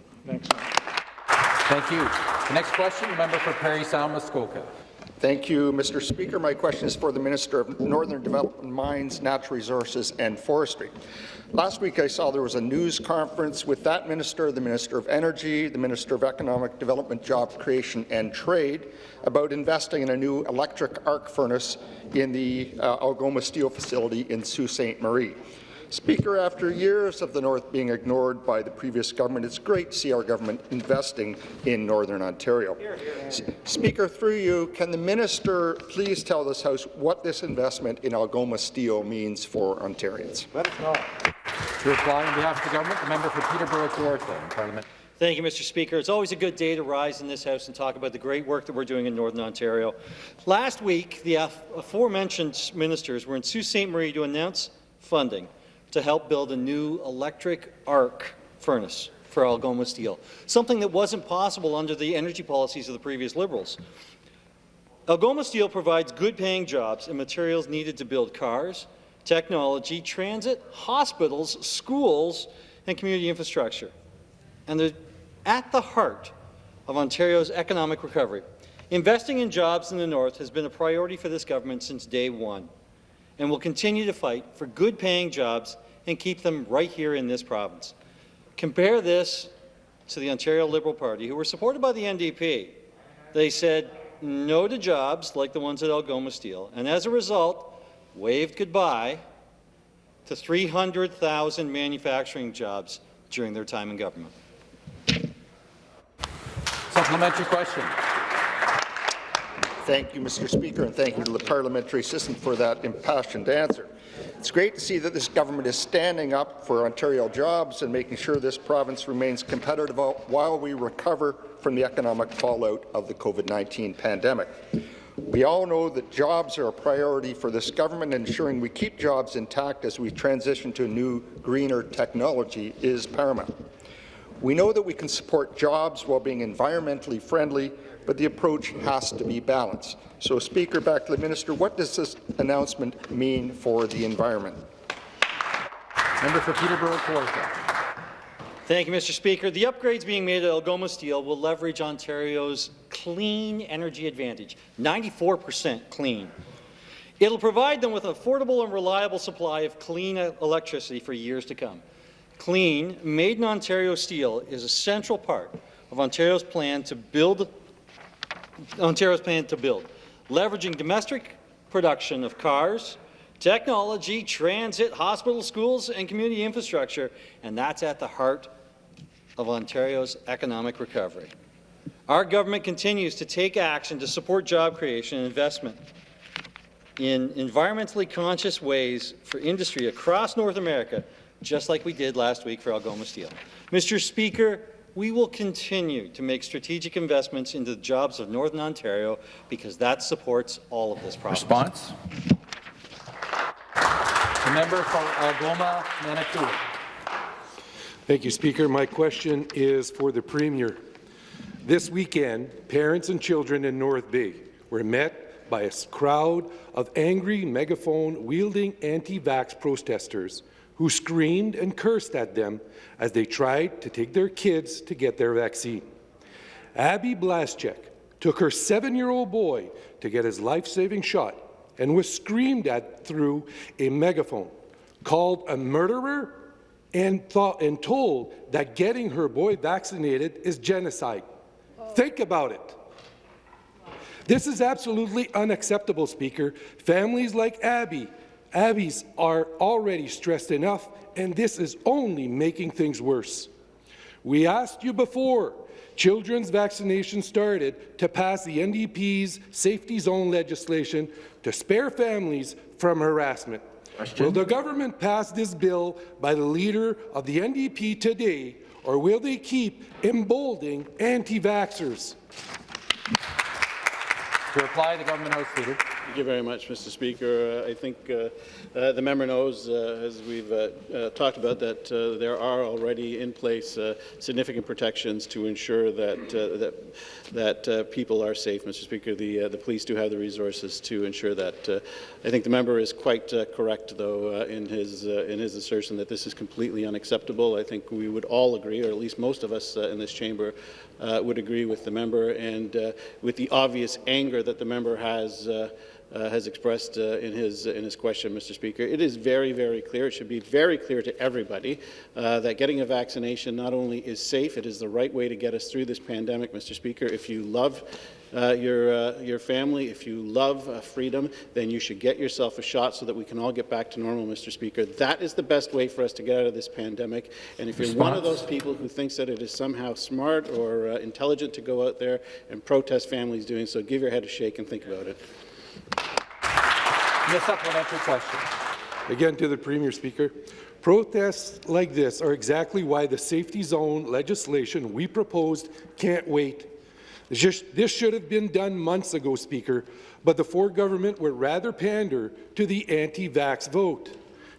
Speaker 1: Thank you. The next question, the member for Parry Sound Muskoka.
Speaker 12: Thank you, Mr. Speaker. My question is for the Minister of Northern Development, Mines, Natural Resources and Forestry. Last week I saw there was a news conference with that minister, the Minister of Energy, the Minister of Economic Development, Job Creation and Trade about investing in a new electric arc furnace in the uh, Algoma Steel facility in Sault Ste. Marie. Speaker, after years of the North being ignored by the previous government, it's great to see our government investing in Northern Ontario. Here, here, here. Speaker, through you, can the minister please tell this House what this investment in Algoma Steel means for Ontarians?
Speaker 1: Let us know. To reply on behalf of the government, the member for Peterborough Kawartha in Parliament.
Speaker 13: Thank you, Mr. Speaker. It's always a good day to rise in this House and talk about the great work that we're doing in Northern Ontario. Last week, the aforementioned ministers were in Sault Ste. Marie to announce funding to help build a new electric arc furnace for Algoma Steel, something that wasn't possible under the energy policies of the previous Liberals. Algoma Steel provides good-paying jobs and materials needed to build cars, technology, transit, hospitals, schools, and community infrastructure. And they're at the heart of Ontario's economic recovery. Investing in jobs in the North has been a priority for this government since day one, and will continue to fight for good-paying jobs and keep them right here in this province. Compare this to the Ontario Liberal Party, who were supported by the NDP. They said no to jobs like the ones at Algoma Steel, and as a result, waved goodbye to 300,000 manufacturing jobs during their time in government.
Speaker 1: Supplementary question.
Speaker 12: Thank you, Mr. Speaker, and thank you to the parliamentary assistant for that impassioned answer. It's great to see that this government is standing up for Ontario jobs and making sure this province remains competitive while we recover from the economic fallout of the COVID-19 pandemic. We all know that jobs are a priority for this government, ensuring we keep jobs intact as we transition to new, greener technology is paramount. We know that we can support jobs while being environmentally friendly but the approach has to be balanced. So, Speaker, back to the minister, what does this announcement mean for the environment?
Speaker 1: Member for Peterborough Kawartha.
Speaker 13: Thank you, Mr. Speaker. The upgrades being made at Algoma Steel will leverage Ontario's clean energy advantage, 94% clean. It'll provide them with an affordable and reliable supply of clean electricity for years to come. Clean, made in Ontario steel is a central part of Ontario's plan to build Ontario's plan to build, leveraging domestic production of cars, technology, transit, hospital, schools, and community infrastructure, and that's at the heart of Ontario's economic recovery. Our government continues to take action to support job creation and investment in environmentally conscious ways for industry across North America, just like we did last week for Algoma Steel. Mr. Speaker, we will continue to make strategic investments into the jobs of Northern Ontario because that supports all of this province.
Speaker 1: Response? The member for Algoma, Manitoulin.
Speaker 14: Thank you, Speaker. My question is for the Premier. This weekend, parents and children in North Bay were met by a crowd of angry megaphone-wielding anti-vax protesters who screamed and cursed at them as they tried to take their kids to get their vaccine. Abby Blaschek took her seven-year-old boy to get his life-saving shot and was screamed at through a megaphone, called a murderer, and, thought, and told that getting her boy vaccinated is genocide. Oh. Think about it. This is absolutely unacceptable, Speaker. Families like Abby Abbies are already stressed enough, and this is only making things worse. We asked you before children's vaccination started to pass the NDP's safety zone legislation to spare families from harassment. Question. Will the government pass this bill by the leader of the NDP today, or will they keep emboldening anti-vaxxers?
Speaker 1: To reply, the government House Leader.
Speaker 4: Thank you very much, Mr. Speaker. Uh, I think uh, uh, the member knows, uh, as we've uh, uh, talked about, that there are already in place significant protections to ensure that that that people are safe. Mr. Speaker, the the police do have the resources to ensure that. I think the member is quite correct, though, in his in his assertion that this is completely unacceptable. I think we would all agree, or at least most of us in this chamber, would agree with the member and with the obvious anger that the member has uh, uh has expressed uh, in his in his question, Mr. Speaker. It is very, very clear. It should be very clear to everybody uh, that getting a vaccination not only is safe, it is the right way to get us through this pandemic, Mr. Speaker. If you love uh, your, uh, your family, if you love uh, freedom, then you should get yourself a shot so that we can all get back to normal, Mr. Speaker. That is the best way for us to get out of this pandemic. And if you're one of those people who thinks that it is somehow smart or uh, intelligent to go out there and protest families doing so, give your head a shake and think about it.
Speaker 1: The supplementary question.
Speaker 14: Again to the Premier, Speaker. Protests like this are exactly why the safety zone legislation we proposed can't wait. This should have been done months ago, Speaker, but the Ford government would rather pander to the anti-vax vote.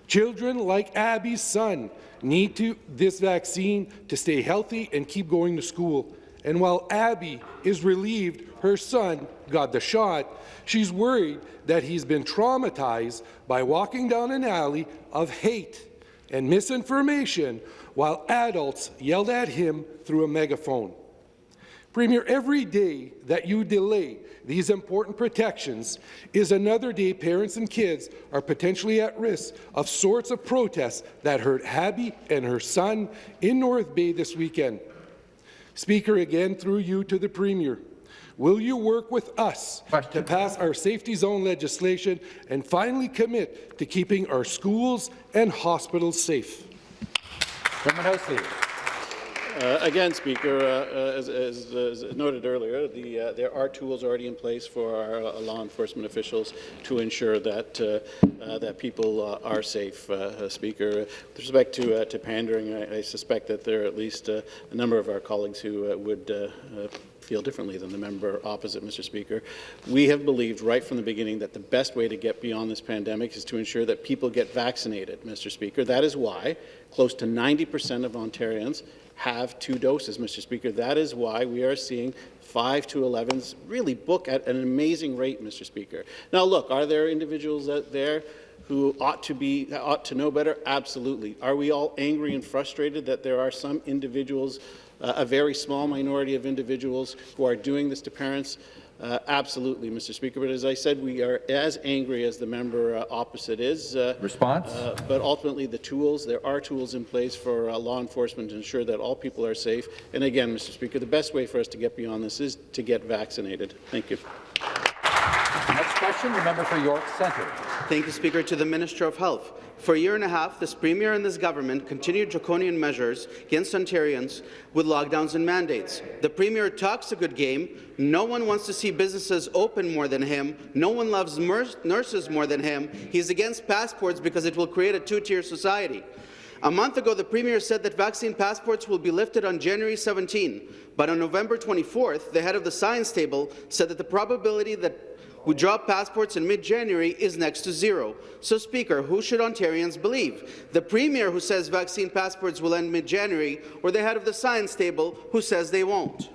Speaker 14: Children like Abby's son need to, this vaccine to stay healthy and keep going to school. And while Abby is relieved her son got the shot, she's worried that he's been traumatized by walking down an alley of hate and misinformation while adults yelled at him through a megaphone. Premier, every day that you delay these important protections is another day parents and kids are potentially at risk of sorts of protests that hurt Abby and her son in North Bay this weekend. Speaker, again through you to the Premier. Will you work with us Question. to pass our safety zone legislation and finally commit to keeping our schools and hospitals safe?
Speaker 4: Uh, again, Speaker, uh, uh, as, as, as, noted earlier, the, uh, there are tools already in place for our uh, law enforcement officials to ensure that uh, that people are safe. Speaker, with respect to to pandering, I, I, suspect that there are at least a number of our colleagues who would feel differently than the member opposite, Mr. Speaker. We have believed right from the beginning that the best way to get beyond this pandemic is to ensure that people get vaccinated, Mr. Speaker. That is why close to 90 percent of Ontarians have two doses, Mr. Speaker. That is why we are seeing 5 to 11s really book at an amazing rate, Mr. Speaker. Now, look, are there individuals out there who ought to be ought to know better? Absolutely. Are we all angry and frustrated that there are some individuals uh, a very small minority of individuals who are doing this to parents. Uh, absolutely, Mr. Speaker. But as I said, we are as angry as the member uh, opposite is. Uh,
Speaker 1: Response?
Speaker 4: Uh, but ultimately, the tools, there are tools in place for uh, law enforcement to ensure that all people are safe. And again, Mr. Speaker, the best way for us to get beyond this is to get vaccinated. Thank you.
Speaker 1: Next question, the member for York Centre.
Speaker 15: Thank you, Speaker. To the Minister of Health. For a year and a half, this Premier and this government continued draconian measures against Ontarians with lockdowns and mandates. The Premier talks a good game. No one wants to see businesses open more than him. No one loves nurses more than him. He's against passports because it will create a two-tier society. A month ago, the Premier said that vaccine passports will be lifted on January 17, but on November 24th, the head of the science table said that the probability that we drop passports in mid-January is next to zero. So, Speaker, who should Ontarians believe? The Premier who says vaccine passports will end mid-January or the head of the science table who says they won't?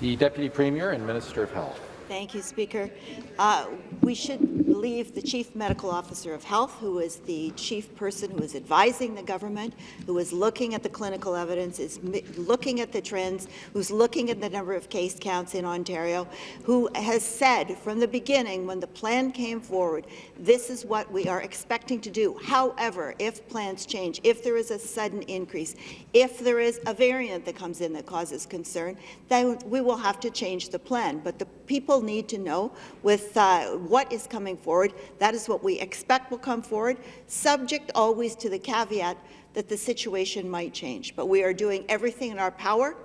Speaker 1: The Deputy Premier and Minister of Health.
Speaker 3: Thank you, Speaker. Uh, we should believe the Chief Medical Officer of Health, who is the chief person who is advising the government, who is looking at the clinical evidence, is looking at the trends, who's looking at the number of case counts in Ontario, who has said from the beginning when the plan came forward, this is what we are expecting to do. However, if plans change, if there is a sudden increase, if there is a variant that comes in that causes concern, then we will have to change the plan. But the people need to know with uh, what is coming forward. That is what we expect will come forward, subject always to the caveat that the situation might change. But we are doing everything in our power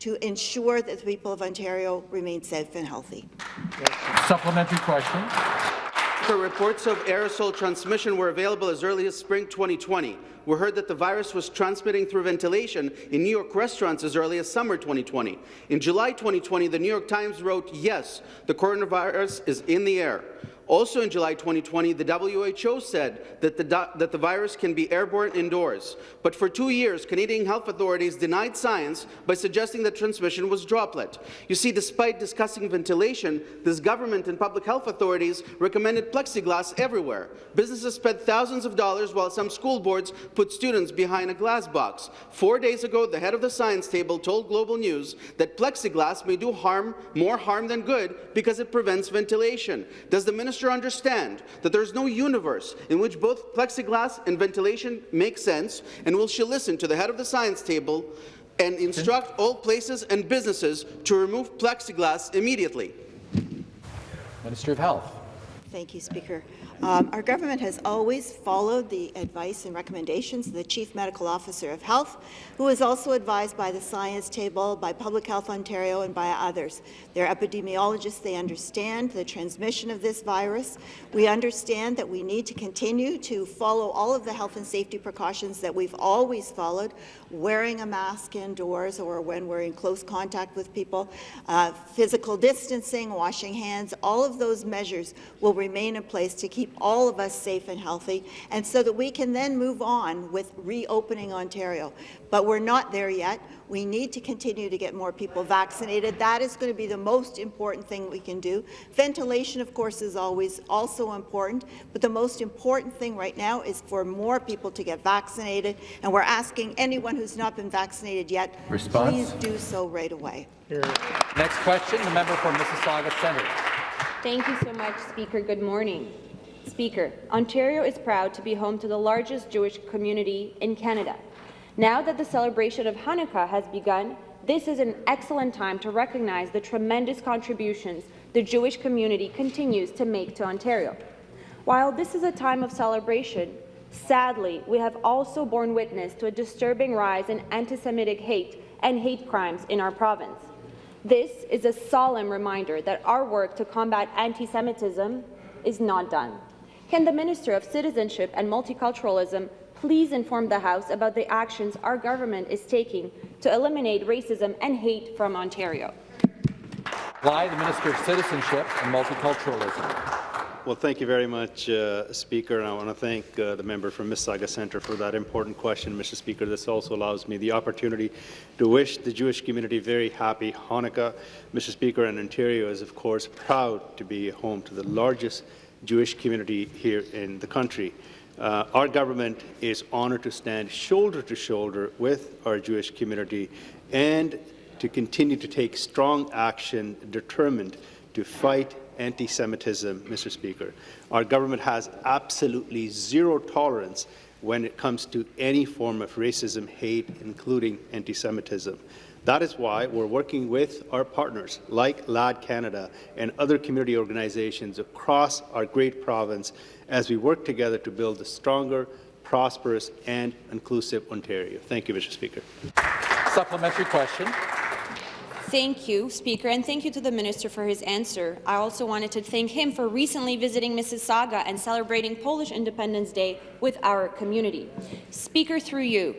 Speaker 3: to ensure that the people of Ontario remain safe and healthy.
Speaker 1: Supplementary question.
Speaker 15: Reports of aerosol transmission were available as early as spring 2020 we heard that the virus was transmitting through ventilation in New York restaurants as early as summer 2020. In July 2020, the New York Times wrote, yes, the coronavirus is in the air. Also in July 2020, the WHO said that the, that the virus can be airborne indoors. But for two years, Canadian health authorities denied science by suggesting that transmission was droplet. You see, despite discussing ventilation, this government and public health authorities recommended plexiglass everywhere. Businesses spent thousands of dollars while some school boards put students behind a glass box. Four days ago, the head of the science table told Global News that plexiglass may do harm, more harm than good because it prevents ventilation. Does the minister Minister understand that there is no universe in which both plexiglass and ventilation make sense, and will she listen to the head of the science table and instruct all places and businesses to remove plexiglass immediately.
Speaker 1: Minister of Health.
Speaker 3: Thank you, Speaker. Um, our government has always followed the advice and recommendations of the Chief Medical Officer of Health, who is also advised by the Science Table, by Public Health Ontario, and by others. They're epidemiologists. They understand the transmission of this virus. We understand that we need to continue to follow all of the health and safety precautions that we've always followed, wearing a mask indoors or when we're in close contact with people, uh, physical distancing, washing hands, all of those measures will remain in place to keep all of us safe and healthy, and so that we can then move on with reopening Ontario. But we're not there yet. We need to continue to get more people vaccinated. That is going to be the most important thing we can do. Ventilation, of course, is always also important, but the most important thing right now is for more people to get vaccinated, and we're asking anyone who's not been vaccinated yet,
Speaker 1: Response?
Speaker 3: please do so right away.
Speaker 1: Next question, the member for Mississauga Centre.
Speaker 16: Thank you so much, Speaker. Good morning. Speaker, Ontario is proud to be home to the largest Jewish community in Canada. Now that the celebration of Hanukkah has begun, this is an excellent time to recognize the tremendous contributions the Jewish community continues to make to Ontario. While this is a time of celebration, sadly, we have also borne witness to a disturbing rise in anti-Semitic hate and hate crimes in our province. This is a solemn reminder that our work to combat anti-Semitism is not done. Can the Minister of Citizenship and Multiculturalism please inform the House about the actions our government is taking to eliminate racism and hate from Ontario?
Speaker 1: Why the Minister of Citizenship and Multiculturalism.
Speaker 17: Well, thank you very much, uh, Speaker, and I want to thank uh, the member from Mississauga Centre for that important question, Mr. Speaker. This also allows me the opportunity to wish the Jewish community very happy Hanukkah. Mr. Speaker, and Ontario is, of course, proud to be home to the largest Jewish community here in the country. Uh, our government is honoured to stand shoulder to shoulder with our Jewish community and to continue to take strong action determined to fight anti-Semitism, Mr. Speaker. Our government has absolutely zero tolerance when it comes to any form of racism, hate, including anti-Semitism. That is why we're working with our partners like LAD Canada and other community organizations across our great province as we work together to build a stronger, prosperous and inclusive Ontario. Thank you, Mr. Speaker.
Speaker 1: Supplementary question.
Speaker 16: Thank you, Speaker, and thank you to the Minister for his answer. I also wanted to thank him for recently visiting Mississauga and celebrating Polish Independence Day with our community. Speaker, through you,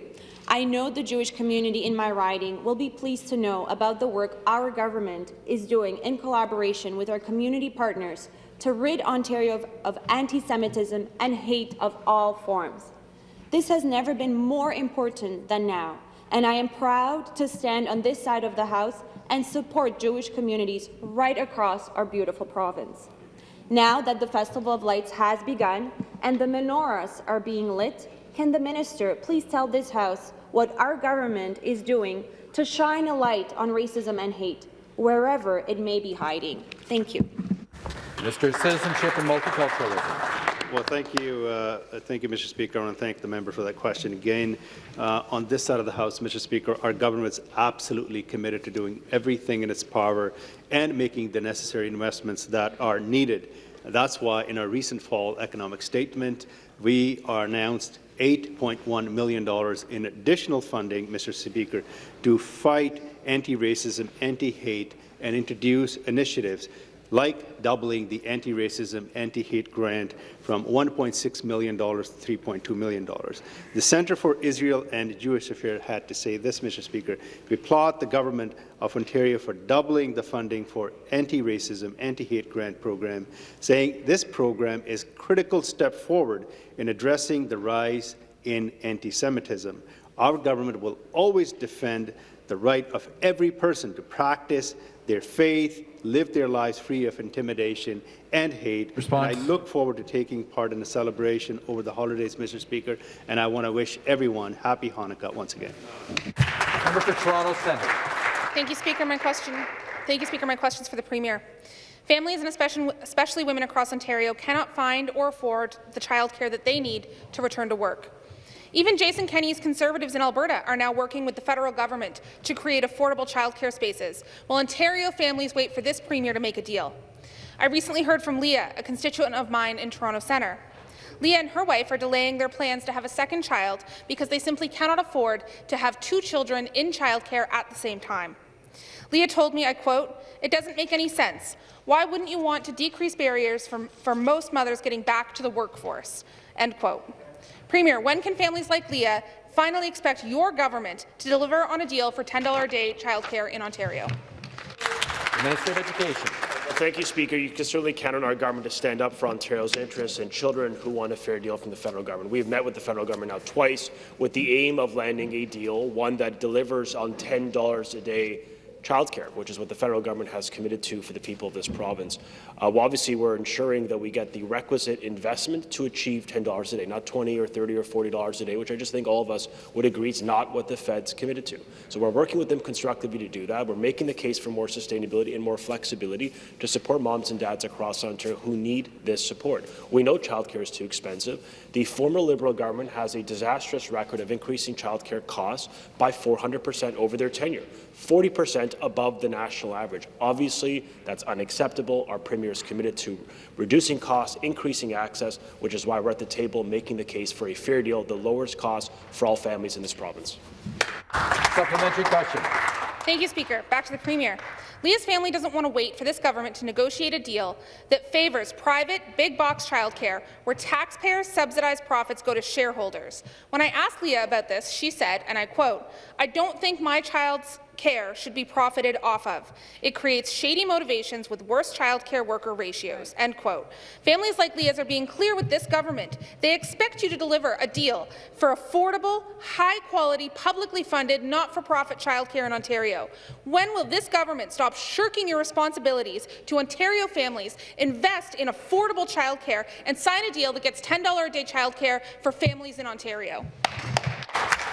Speaker 16: I know the Jewish community in my riding will be pleased to know about the work our government is doing in collaboration with our community partners to rid Ontario of, of anti-Semitism and hate of all forms. This has never been more important than now, and I am proud to stand on this side of the House and support Jewish communities right across our beautiful province. Now that the Festival of Lights has begun and the menorahs are being lit, can the minister please tell this House what our government is doing to shine a light on racism and hate, wherever it may be hiding? Thank you.
Speaker 1: Minister of Citizenship and Multiculturalism.
Speaker 17: Well, thank you, uh, thank you, Mr. Speaker. I want to thank the member for that question again. Uh, on this side of the House, Mr. Speaker, our government is absolutely committed to doing everything in its power and making the necessary investments that are needed. That's why, in our recent fall economic statement, we are announced $8.1 million in additional funding, Mr. Speaker, to fight anti-racism, anti-hate, and introduce initiatives like doubling the anti-racism, anti-hate grant from $1.6 million to $3.2 million. The Centre for Israel and Jewish Affairs had to say this, Mr. Speaker. We applaud the Government of Ontario for doubling the funding for anti-racism, anti-hate grant program, saying this program is a critical step forward in addressing the rise in anti-Semitism. Our government will always defend the right of every person to practice their faith, live their lives free of intimidation and hate.
Speaker 1: Response.
Speaker 17: And I look forward to taking part in the celebration over the holidays, Mr. Speaker, and I want to wish everyone happy Hanukkah once again.
Speaker 1: Member for Toronto Centre.
Speaker 18: Thank you, Speaker. My question. Thank you, Speaker. My questions for the Premier. Families and especially, especially women across Ontario cannot find or afford the childcare that they need to return to work. Even Jason Kenney's Conservatives in Alberta are now working with the federal government to create affordable childcare spaces, while Ontario families wait for this Premier to make a deal. I recently heard from Leah, a constituent of mine in Toronto Centre. Leah and her wife are delaying their plans to have a second child because they simply cannot afford to have two children in childcare at the same time. Leah told me, I quote, it doesn't make any sense. Why wouldn't you want to decrease barriers for, for most mothers getting back to the workforce? End quote. Premier, when can families like Leah finally expect your government to deliver on a deal for $10 a day childcare in Ontario?
Speaker 1: Minister of Education.
Speaker 7: Thank you, Speaker. You can certainly count on our government to stand up for Ontario's interests and children who want a fair deal from the federal government. We have met with the federal government now twice with the aim of landing a deal, one that delivers on $10 a day childcare, which is what the federal government has committed to for the people of this province. Uh, well, obviously, we're ensuring that we get the requisite investment to achieve $10 a day, not 20 or 30 or $40 a day, which I just think all of us would agree is not what the Fed's committed to. So we're working with them constructively to do that. We're making the case for more sustainability and more flexibility to support moms and dads across Ontario who need this support. We know childcare is too expensive. The former Liberal government has a disastrous record of increasing childcare costs by 400 percent over their tenure. 40% above the national average. Obviously, that's unacceptable. Our Premier is committed to reducing costs, increasing access, which is why we're at the table making the case for a fair deal that lowers costs for all families in this province.
Speaker 1: Supplementary question.
Speaker 18: Thank you, Speaker. Back to the Premier. Leah's family doesn't want to wait for this government to negotiate a deal that favours private, big-box childcare where taxpayers' subsidized profits go to shareholders. When I asked Leah about this, she said, and I quote, I don't think my child's care should be profited off of. It creates shady motivations with worse child care worker ratios." End quote. Families like Leah's are being clear with this government. They expect you to deliver a deal for affordable, high-quality, publicly funded, not-for-profit childcare in Ontario. When will this government stop shirking your responsibilities to Ontario families, invest in affordable childcare, and sign a deal that gets $10 a day childcare for families in Ontario?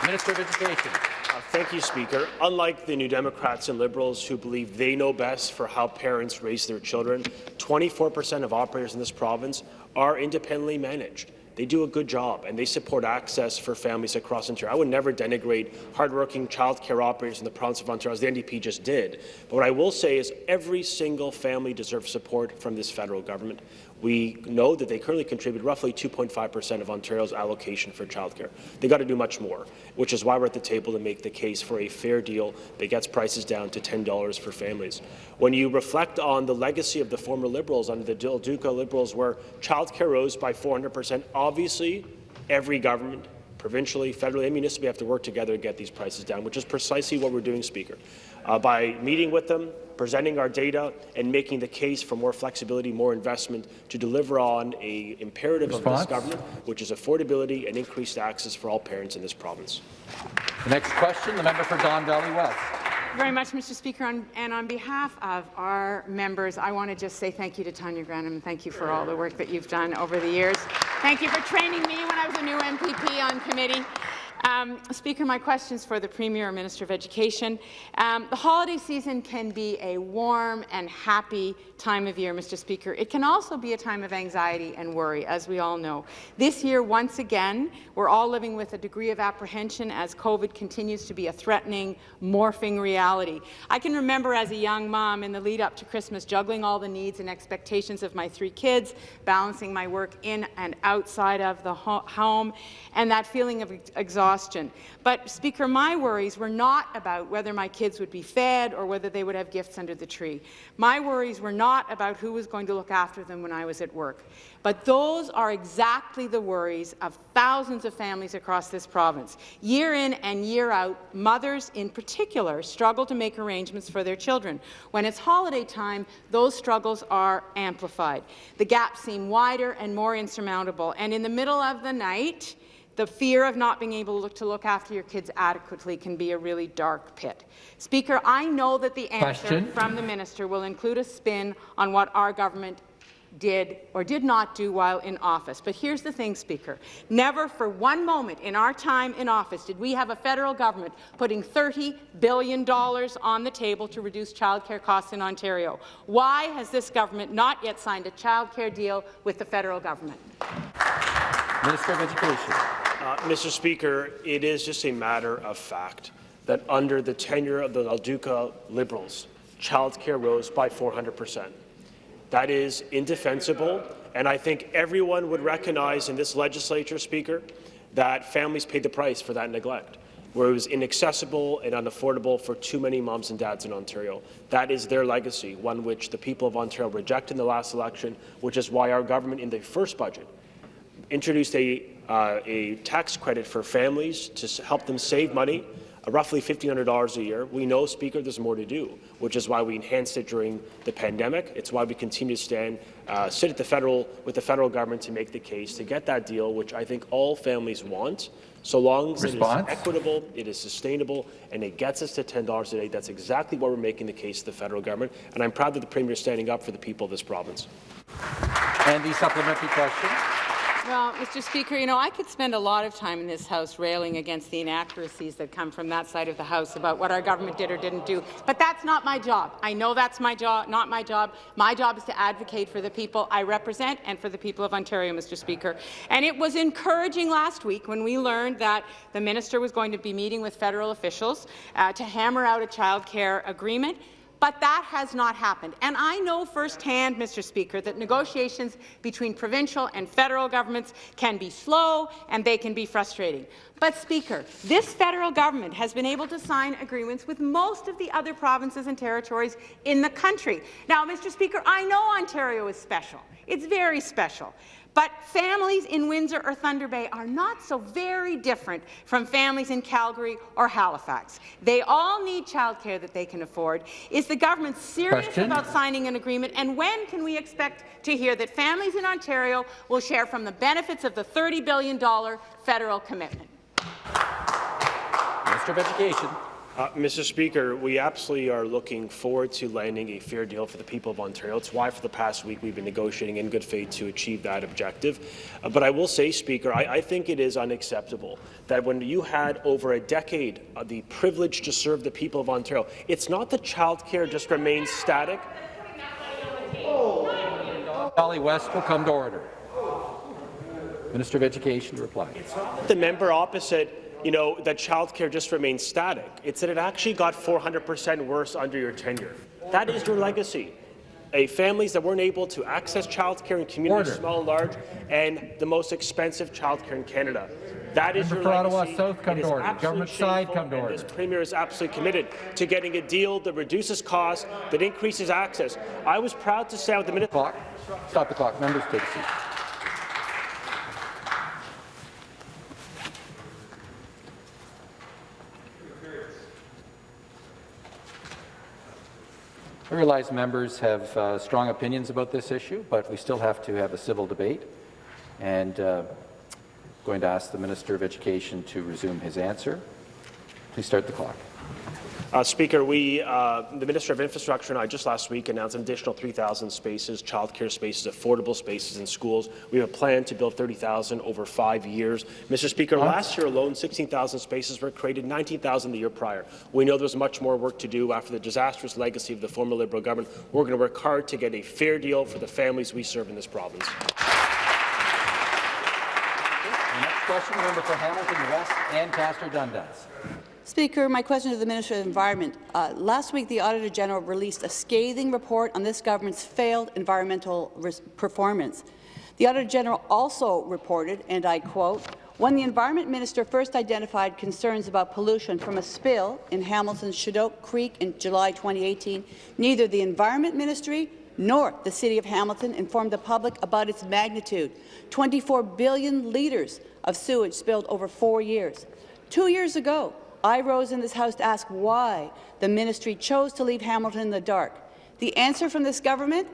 Speaker 1: Minister of Education.
Speaker 7: Uh, thank you, Speaker. Unlike the New Democrats and Liberals who believe they know best for how parents raise their children, 24 per cent of operators in this province are independently managed. They do a good job, and they support access for families across Ontario. I would never denigrate hardworking childcare operators in the province of Ontario, as the NDP just did. But what I will say is every single family deserves support from this federal government. We know that they currently contribute roughly 2.5 per cent of Ontario's allocation for childcare. They've got to do much more, which is why we're at the table to make the case for a fair deal that gets prices down to $10 for families. When you reflect on the legacy of the former Liberals, under the Del Duca Liberals, where childcare rose by 400 per cent, obviously every government provincially, federally, and municipally have to work together to get these prices down, which is precisely what we're doing, Speaker. Uh, by meeting with them, presenting our data, and making the case for more flexibility, more investment to deliver on a imperative
Speaker 1: Response?
Speaker 7: of this government, which is affordability and increased access for all parents in this province.
Speaker 1: The next question, the member for Don Valley West.
Speaker 19: Thank you very much, Mr. Speaker, on, and on behalf of our members, I want to just say thank you to Tonia Grannum and thank you for all the work that you've done over the years. Thank you for training me when I was a new MPP on committee. Um, Speaker, my question is for the Premier or Minister of Education. Um, the holiday season can be a warm and happy time of year, Mr. Speaker. It can also be a time of anxiety and worry, as we all know. This year, once again, we're all living with a degree of apprehension as COVID continues to be a threatening, morphing reality. I can remember as a young mom in the lead up to Christmas juggling all the needs and expectations of my three kids, balancing my work in and outside of the ho home, and that feeling of ex exhaustion. But, Speaker, my worries were not about whether my kids would be fed or whether they would have gifts under the tree. My worries were not about who was going to look after them when I was at work. But those are exactly the worries of thousands of families across this province. Year in and year out, mothers in particular struggle to make arrangements for their children. When it's holiday time, those struggles are amplified. The gaps seem wider and more insurmountable. And in the middle of the night, the fear of not being able to look, to look after your kids adequately can be a really dark pit. Speaker, I know that the answer
Speaker 1: Question.
Speaker 19: from the minister will include a spin on what our government did or did not do while in office. But here's the thing, Speaker. Never for one moment in our time in office did we have a federal government putting $30 billion on the table to reduce childcare costs in Ontario. Why has this government not yet signed a childcare deal with the federal government?
Speaker 1: Minister of Education.
Speaker 7: Uh, Mr. Speaker, it is just a matter of fact that under the tenure of the Del Duca Liberals, childcare rose by 400 percent. That is indefensible, and I think everyone would recognize in this legislature, Speaker, that families paid the price for that neglect, where it was inaccessible and unaffordable for too many moms and dads in Ontario. That is their legacy, one which the people of Ontario rejected in the last election, which is why our government in the first budget introduced a, uh, a tax credit for families to help them save money uh, roughly $1,500 a year. We know, Speaker, there's more to do, which is why we enhanced it during the pandemic. It's why we continue to stand, uh, sit at the federal with the federal government to make the case to get that deal, which I think all families want. So long as
Speaker 1: Response?
Speaker 7: it is equitable, it is sustainable, and it gets us to $10 a day, that's exactly what we're making the case to the federal government. And I'm proud that the Premier is standing up for the people of this province.
Speaker 1: And the supplementary question.
Speaker 19: Well, Mr. Speaker, you know, I could spend a lot of time in this House railing against the inaccuracies that come from that side of the House about what our government did or didn't do, but that's not my job. I know that's my job, not my job. My job is to advocate for the people I represent and for the people of Ontario, Mr. Speaker. And it was encouraging last week when we learned that the minister was going to be meeting with federal officials uh, to hammer out a child care agreement. But that has not happened. And I know firsthand, Mr. Speaker, that negotiations between provincial and federal governments can be slow and they can be frustrating. But, Speaker, this federal government has been able to sign agreements with most of the other provinces and territories in the country. Now, Mr. Speaker, I know Ontario is special. It's very special. But families in Windsor or Thunder Bay are not so very different from families in Calgary or Halifax. They all need childcare that they can afford. Is the government serious
Speaker 1: Question.
Speaker 19: about signing an agreement? And when can we expect to hear that families in Ontario will share from the benefits of the $30 billion federal commitment?
Speaker 1: Minister of Education.
Speaker 7: Uh, Mr. Speaker, we absolutely are looking forward to landing a fair deal for the people of Ontario. It's why for the past week we've been negotiating in good faith to achieve that objective. Uh, but I will say, Speaker, I, I, think it is unacceptable that when you had over a decade uh, the privilege to serve the people of Ontario, it's not that childcare just remains static.
Speaker 1: Valley West will come to order. Minister of Education to reply.
Speaker 7: The member opposite you know, that childcare just remains static. It's that it actually got 400% worse under your tenure. That is your legacy. A families that weren't able to access childcare in communities
Speaker 1: Order.
Speaker 7: small and large, and the most expensive childcare in Canada. That is
Speaker 1: Member
Speaker 7: your
Speaker 1: for Ottawa
Speaker 7: legacy.
Speaker 1: South, come to order. Government side, come to order.
Speaker 7: This Premier is absolutely committed to getting a deal that reduces costs, that increases access. I was proud to stand with the minister.
Speaker 1: Stop the clock. Members take a seat. I realize members have uh, strong opinions about this issue, but we still have to have a civil debate. And uh, going to ask the Minister of Education to resume his answer. Please start the clock.
Speaker 7: Uh, Speaker, we, uh, the Minister of Infrastructure and I just last week announced an additional 3,000 spaces, childcare spaces, affordable spaces in schools. We have a plan to build 30,000 over five years. Mr. Speaker, last year alone, 16,000 spaces were created, 19,000 the year prior. We know there's much more work to do after the disastrous legacy of the former Liberal government. We're going to work hard to get a fair deal for the families we serve in this province.
Speaker 1: The next question, the member for Hamilton West, Ancaster Dundas.
Speaker 20: Speaker, my question to the Minister of Environment. Uh, last week, the Auditor General released a scathing report on this government's failed environmental performance. The Auditor General also reported, and I quote, when the Environment Minister first identified concerns about pollution from a spill in Hamilton's Chedoke Creek in July 2018, neither the Environment Ministry nor the City of Hamilton informed the public about its magnitude. 24 billion litres of sewage spilled over four years. Two years ago, I rose in this House to ask why the ministry chose to leave Hamilton in the dark. The answer from this government?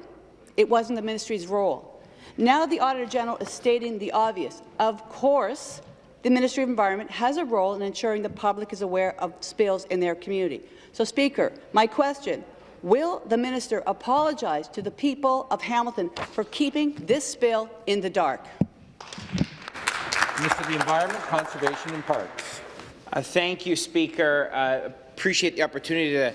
Speaker 20: It wasn't the ministry's role. Now the Auditor General is stating the obvious. Of course, the Ministry of Environment has a role in ensuring the public is aware of spills in their community. So, Speaker, my question, will the minister apologize to the people of Hamilton for keeping this spill in the dark?
Speaker 1: Minister of the Environment, Conservation and Parks.
Speaker 21: Uh, thank you, Speaker. Uh, appreciate the opportunity to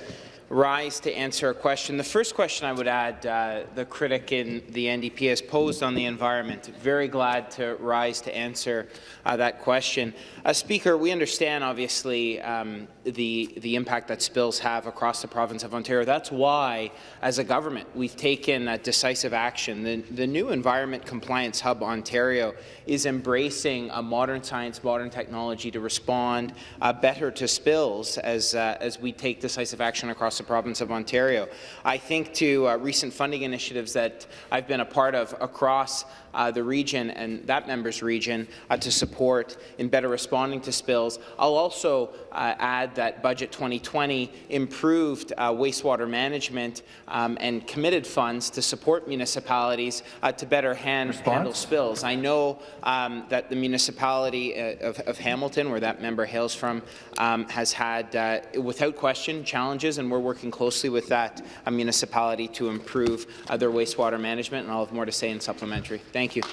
Speaker 21: rise to answer a question. The first question I would add, uh, the critic in the NDP has posed on the environment. Very glad to rise to answer uh, that question. Uh, Speaker, we understand, obviously, um, the, the impact that spills have across the province of Ontario. That's why, as a government, we've taken decisive action. The, the new Environment Compliance Hub Ontario is embracing a modern science, modern technology to respond uh, better to spills as, uh, as we take decisive action across the province of Ontario. I think to uh, recent funding initiatives that I've been a part of across uh, the region and that member's region uh, to support in better responding to spills. I'll also uh, add that Budget 2020 improved uh, wastewater management um, and committed funds to support municipalities uh, to better hand, handle spills. I know um, that the municipality uh, of, of, Hamilton, where that member hails from, um, has had, without question, challenges, and we're working closely with that municipality to improve their wastewater management, and I'll have more to say in supplementary. Thank Thank you.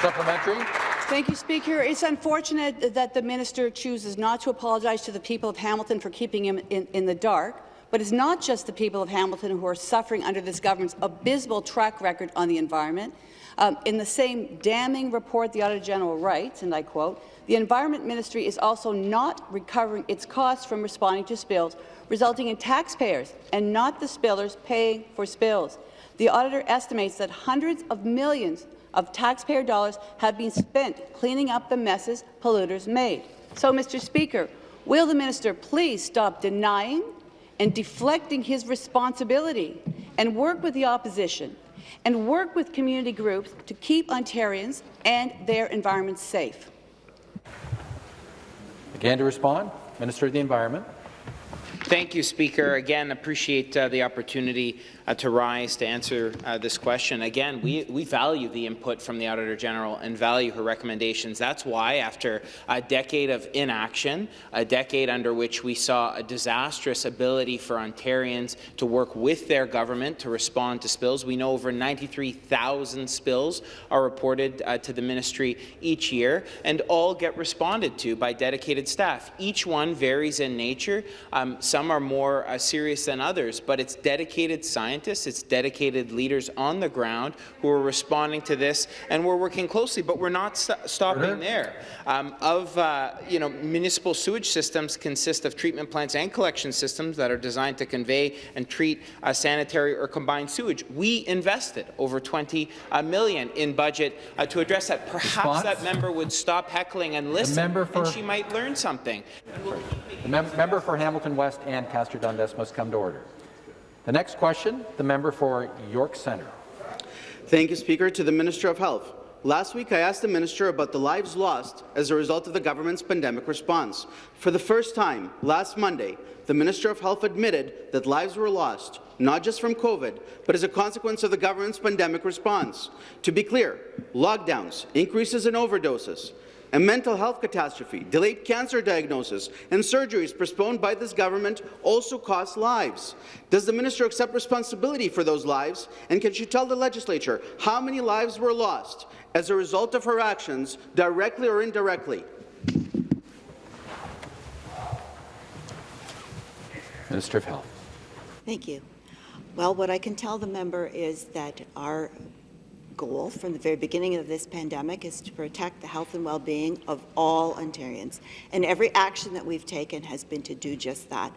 Speaker 1: Supplementary.
Speaker 20: Thank you, Speaker. It's unfortunate that the minister chooses not to apologize to the people of Hamilton for keeping him in, in the dark. But it's not just the people of Hamilton who are suffering under this government's abysmal track record on the environment. Um, in the same damning report, the Auditor General writes, and I quote, the Environment Ministry is also not recovering its costs from responding to spills, resulting in taxpayers and not the spillers paying for spills. The auditor estimates that hundreds of millions of taxpayer dollars have been spent cleaning up the messes polluters made. So, Mr. Speaker, will the minister please stop denying and deflecting his responsibility and work with the opposition and work with community groups to keep Ontarians and their environment safe?
Speaker 1: Again to respond, Minister of the Environment.
Speaker 21: Thank you, Speaker. Again, appreciate uh, the opportunity uh, to rise to answer uh, this question. Again, we, we value the input from the Auditor General and value her recommendations. That's why, after a decade of inaction, a decade under which we saw a disastrous ability for Ontarians to work with their government to respond to spills, we know over 93,000 spills are reported uh, to the ministry each year, and all get responded to by dedicated staff. Each one varies in nature. Um, some are more uh, serious than others, but it's dedicated scientists, it's dedicated leaders on the ground who are responding to this, and we're working closely, but we're not st stopping there. Um, of, uh, you know, municipal sewage systems consist of treatment plants and collection systems that are designed to convey and treat uh, sanitary or combined sewage. We invested over 20 uh, million in budget uh, to address that. Perhaps
Speaker 1: Response?
Speaker 21: that member would stop heckling and listen, and she might learn something.
Speaker 1: Member for Hamilton West and Castor Dundas must come to order. The next question, the member for York Centre.
Speaker 15: Thank you, Speaker. To the Minister of Health. Last week, I asked the minister about the lives lost as a result of the government's pandemic response. For the first time, last Monday, the Minister of Health admitted that lives were lost, not just from COVID, but as a consequence of the government's pandemic response. To be clear, lockdowns, increases in overdoses, a mental health catastrophe, delayed cancer diagnosis, and surgeries postponed by this government also cost lives. Does the minister accept responsibility for those lives, and can she tell the legislature how many lives were lost as a result of her actions, directly or indirectly?
Speaker 1: Minister of Health.
Speaker 3: Thank you. Well, what I can tell the member is that our goal from the very beginning of this pandemic is to protect the health and well-being of all Ontarians. And every action that we've taken has been to do just that.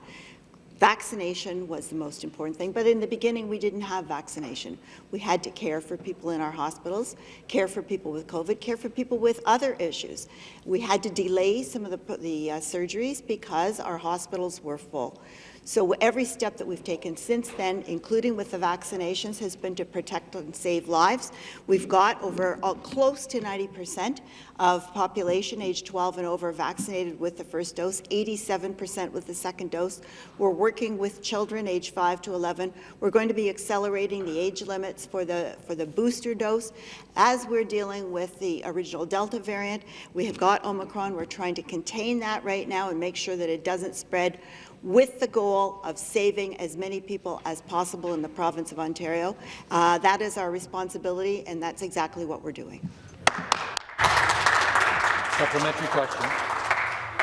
Speaker 3: Vaccination was the most important thing, but in the beginning we didn't have vaccination. We had to care for people in our hospitals, care for people with COVID, care for people with other issues. We had to delay some of the, the uh, surgeries because our hospitals were full. So every step that we've taken since then, including with the vaccinations, has been to protect and save lives. We've got over uh, close to 90 percent of population age 12 and over vaccinated with the first dose, 87 percent with the second dose. We're working with children age 5 to 11. We're going to be accelerating the age limits for the, for the booster dose. As we're dealing with the original Delta variant, we have got Omicron. We're trying to contain that right now and make sure that it doesn't spread with the goal of saving as many people as possible in the province of Ontario. Uh, that is our responsibility, and that's exactly what we're doing.
Speaker 1: Supplementary question.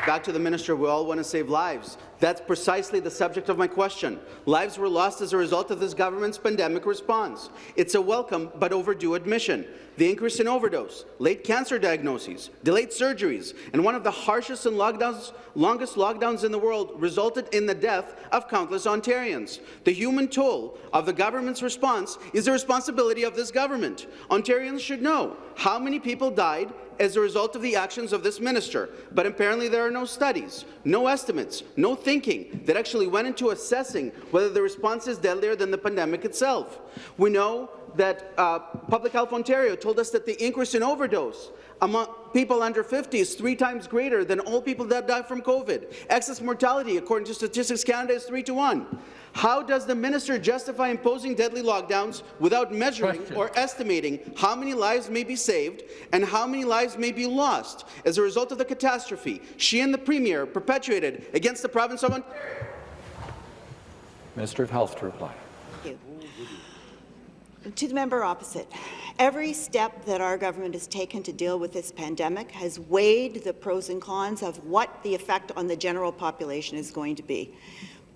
Speaker 15: Back to the minister. We all want to save lives. That's precisely the subject of my question. Lives were lost as a result of this government's pandemic response. It's a welcome but overdue admission. The increase in overdose, late cancer diagnoses, delayed surgeries, and one of the harshest and lockdowns, longest lockdowns in the world resulted in the death of countless Ontarians. The human toll of the government's response is the responsibility of this government. Ontarians should know how many people died as a result of the actions of this minister, but apparently there are no studies, no estimates, no thinking that actually went into assessing whether the response is deadlier than the pandemic itself. We know that uh, Public Health Ontario told us that the increase in overdose among people under 50 is three times greater than all people that die from COVID. Excess mortality, according to Statistics Canada, is 3 to 1. How does the minister justify imposing deadly lockdowns without measuring Question. or estimating how many lives may be saved and how many lives may be lost as a result of the catastrophe she and the Premier perpetuated against the province of Ontario?
Speaker 1: Minister of Health to reply.
Speaker 3: To the member opposite, every step that our government has taken to deal with this pandemic has weighed the pros and cons of what the effect on the general population is going to be.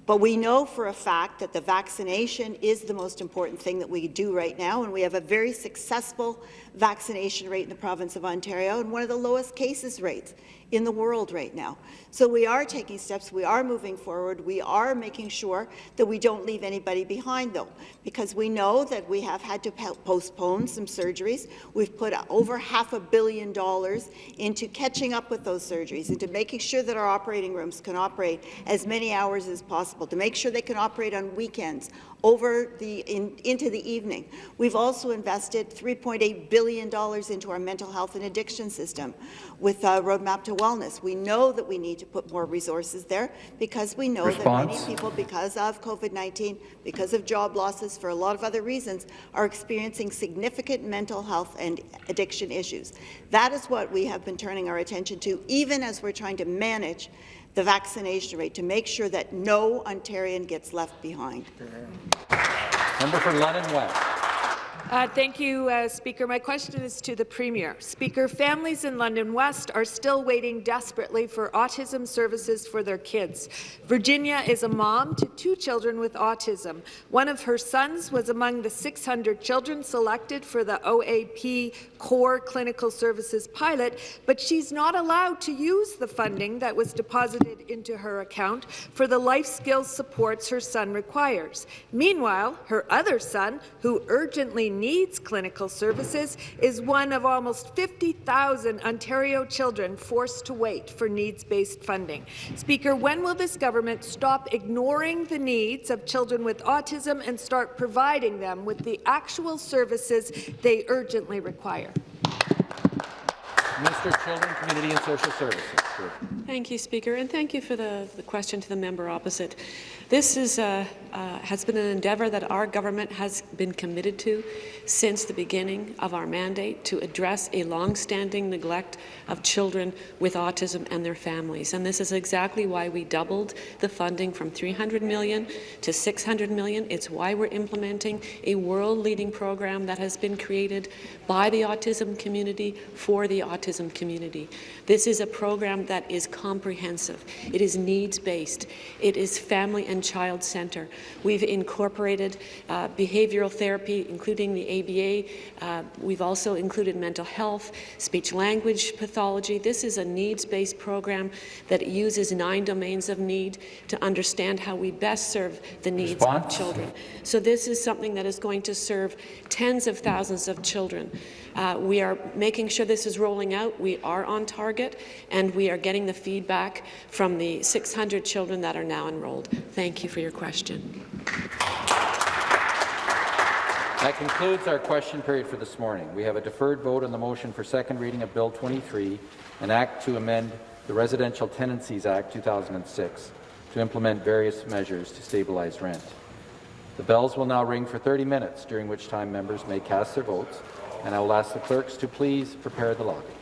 Speaker 3: But we know for a fact that the vaccination is the most important thing that we do right now, and we have a very successful vaccination rate in the province of Ontario and one of the lowest cases rates in the world right now. So we are taking steps, we are moving forward, we are making sure that we don't leave anybody behind, though, because we know that we have had to postpone some surgeries. We've put over half a billion dollars into catching up with those surgeries, into making sure that our operating rooms can operate as many hours as possible, to make sure they can operate on weekends, over the in, into the evening. We've also invested $3.8 billion into our mental health and addiction system with a Roadmap to Wellness. We know that we need to put more resources there because we know Response. that many people, because of COVID-19, because of job losses, for a lot of other reasons, are experiencing significant mental health and addiction issues. That is what we have been turning our attention to, even as we're trying to manage the vaccination rate to make sure that no Ontarian gets left behind.
Speaker 1: Member for London West.
Speaker 22: Uh, thank you, uh, Speaker. My question is to the Premier. Speaker, families in London West are still waiting desperately for autism services for their kids. Virginia is a mom to two children with autism. One of her sons was among the 600 children selected for the OAP Core Clinical Services pilot, but she's not allowed to use the funding that was deposited into her account for the life skills supports her son requires. Meanwhile, her other son, who urgently needs clinical services is one of almost 50,000 Ontario children forced to wait for needs-based funding. Speaker, when will this government stop ignoring the needs of children with autism and start providing them with the actual services they urgently require?
Speaker 1: Minister of Children, Community and Social Services.
Speaker 23: Thank you, Speaker, and thank you for the, the question to the member opposite. This is, uh, has been an endeavour that our government has been committed to since the beginning of our mandate to address a long-standing neglect of children with autism and their families. And this is exactly why we doubled the funding from 300 million to 600 million. It's why we're implementing a world-leading program that has been created by the autism community for the autism community. This is a program that is comprehensive. It is needs-based. It is family and child center. We've incorporated uh, behavioral therapy, including the ABA. Uh, we've also included mental health, speech-language pathology. This is a needs-based program that uses nine domains of need to understand how we best serve the needs Response? of children. So this is something that is going to serve tens of thousands of children. Uh, we are making sure this is rolling out. We are on target, and we are getting the feedback from the 600 children that are now enrolled. Thank you for your question.
Speaker 1: That concludes our question period for this morning. We have a deferred vote on the motion for second reading of Bill 23, an act to amend the Residential Tenancies Act 2006 to implement various measures to stabilize rent. The bells will now ring for 30 minutes, during which time members may cast their votes and I will ask the clerks to please prepare the lobbies.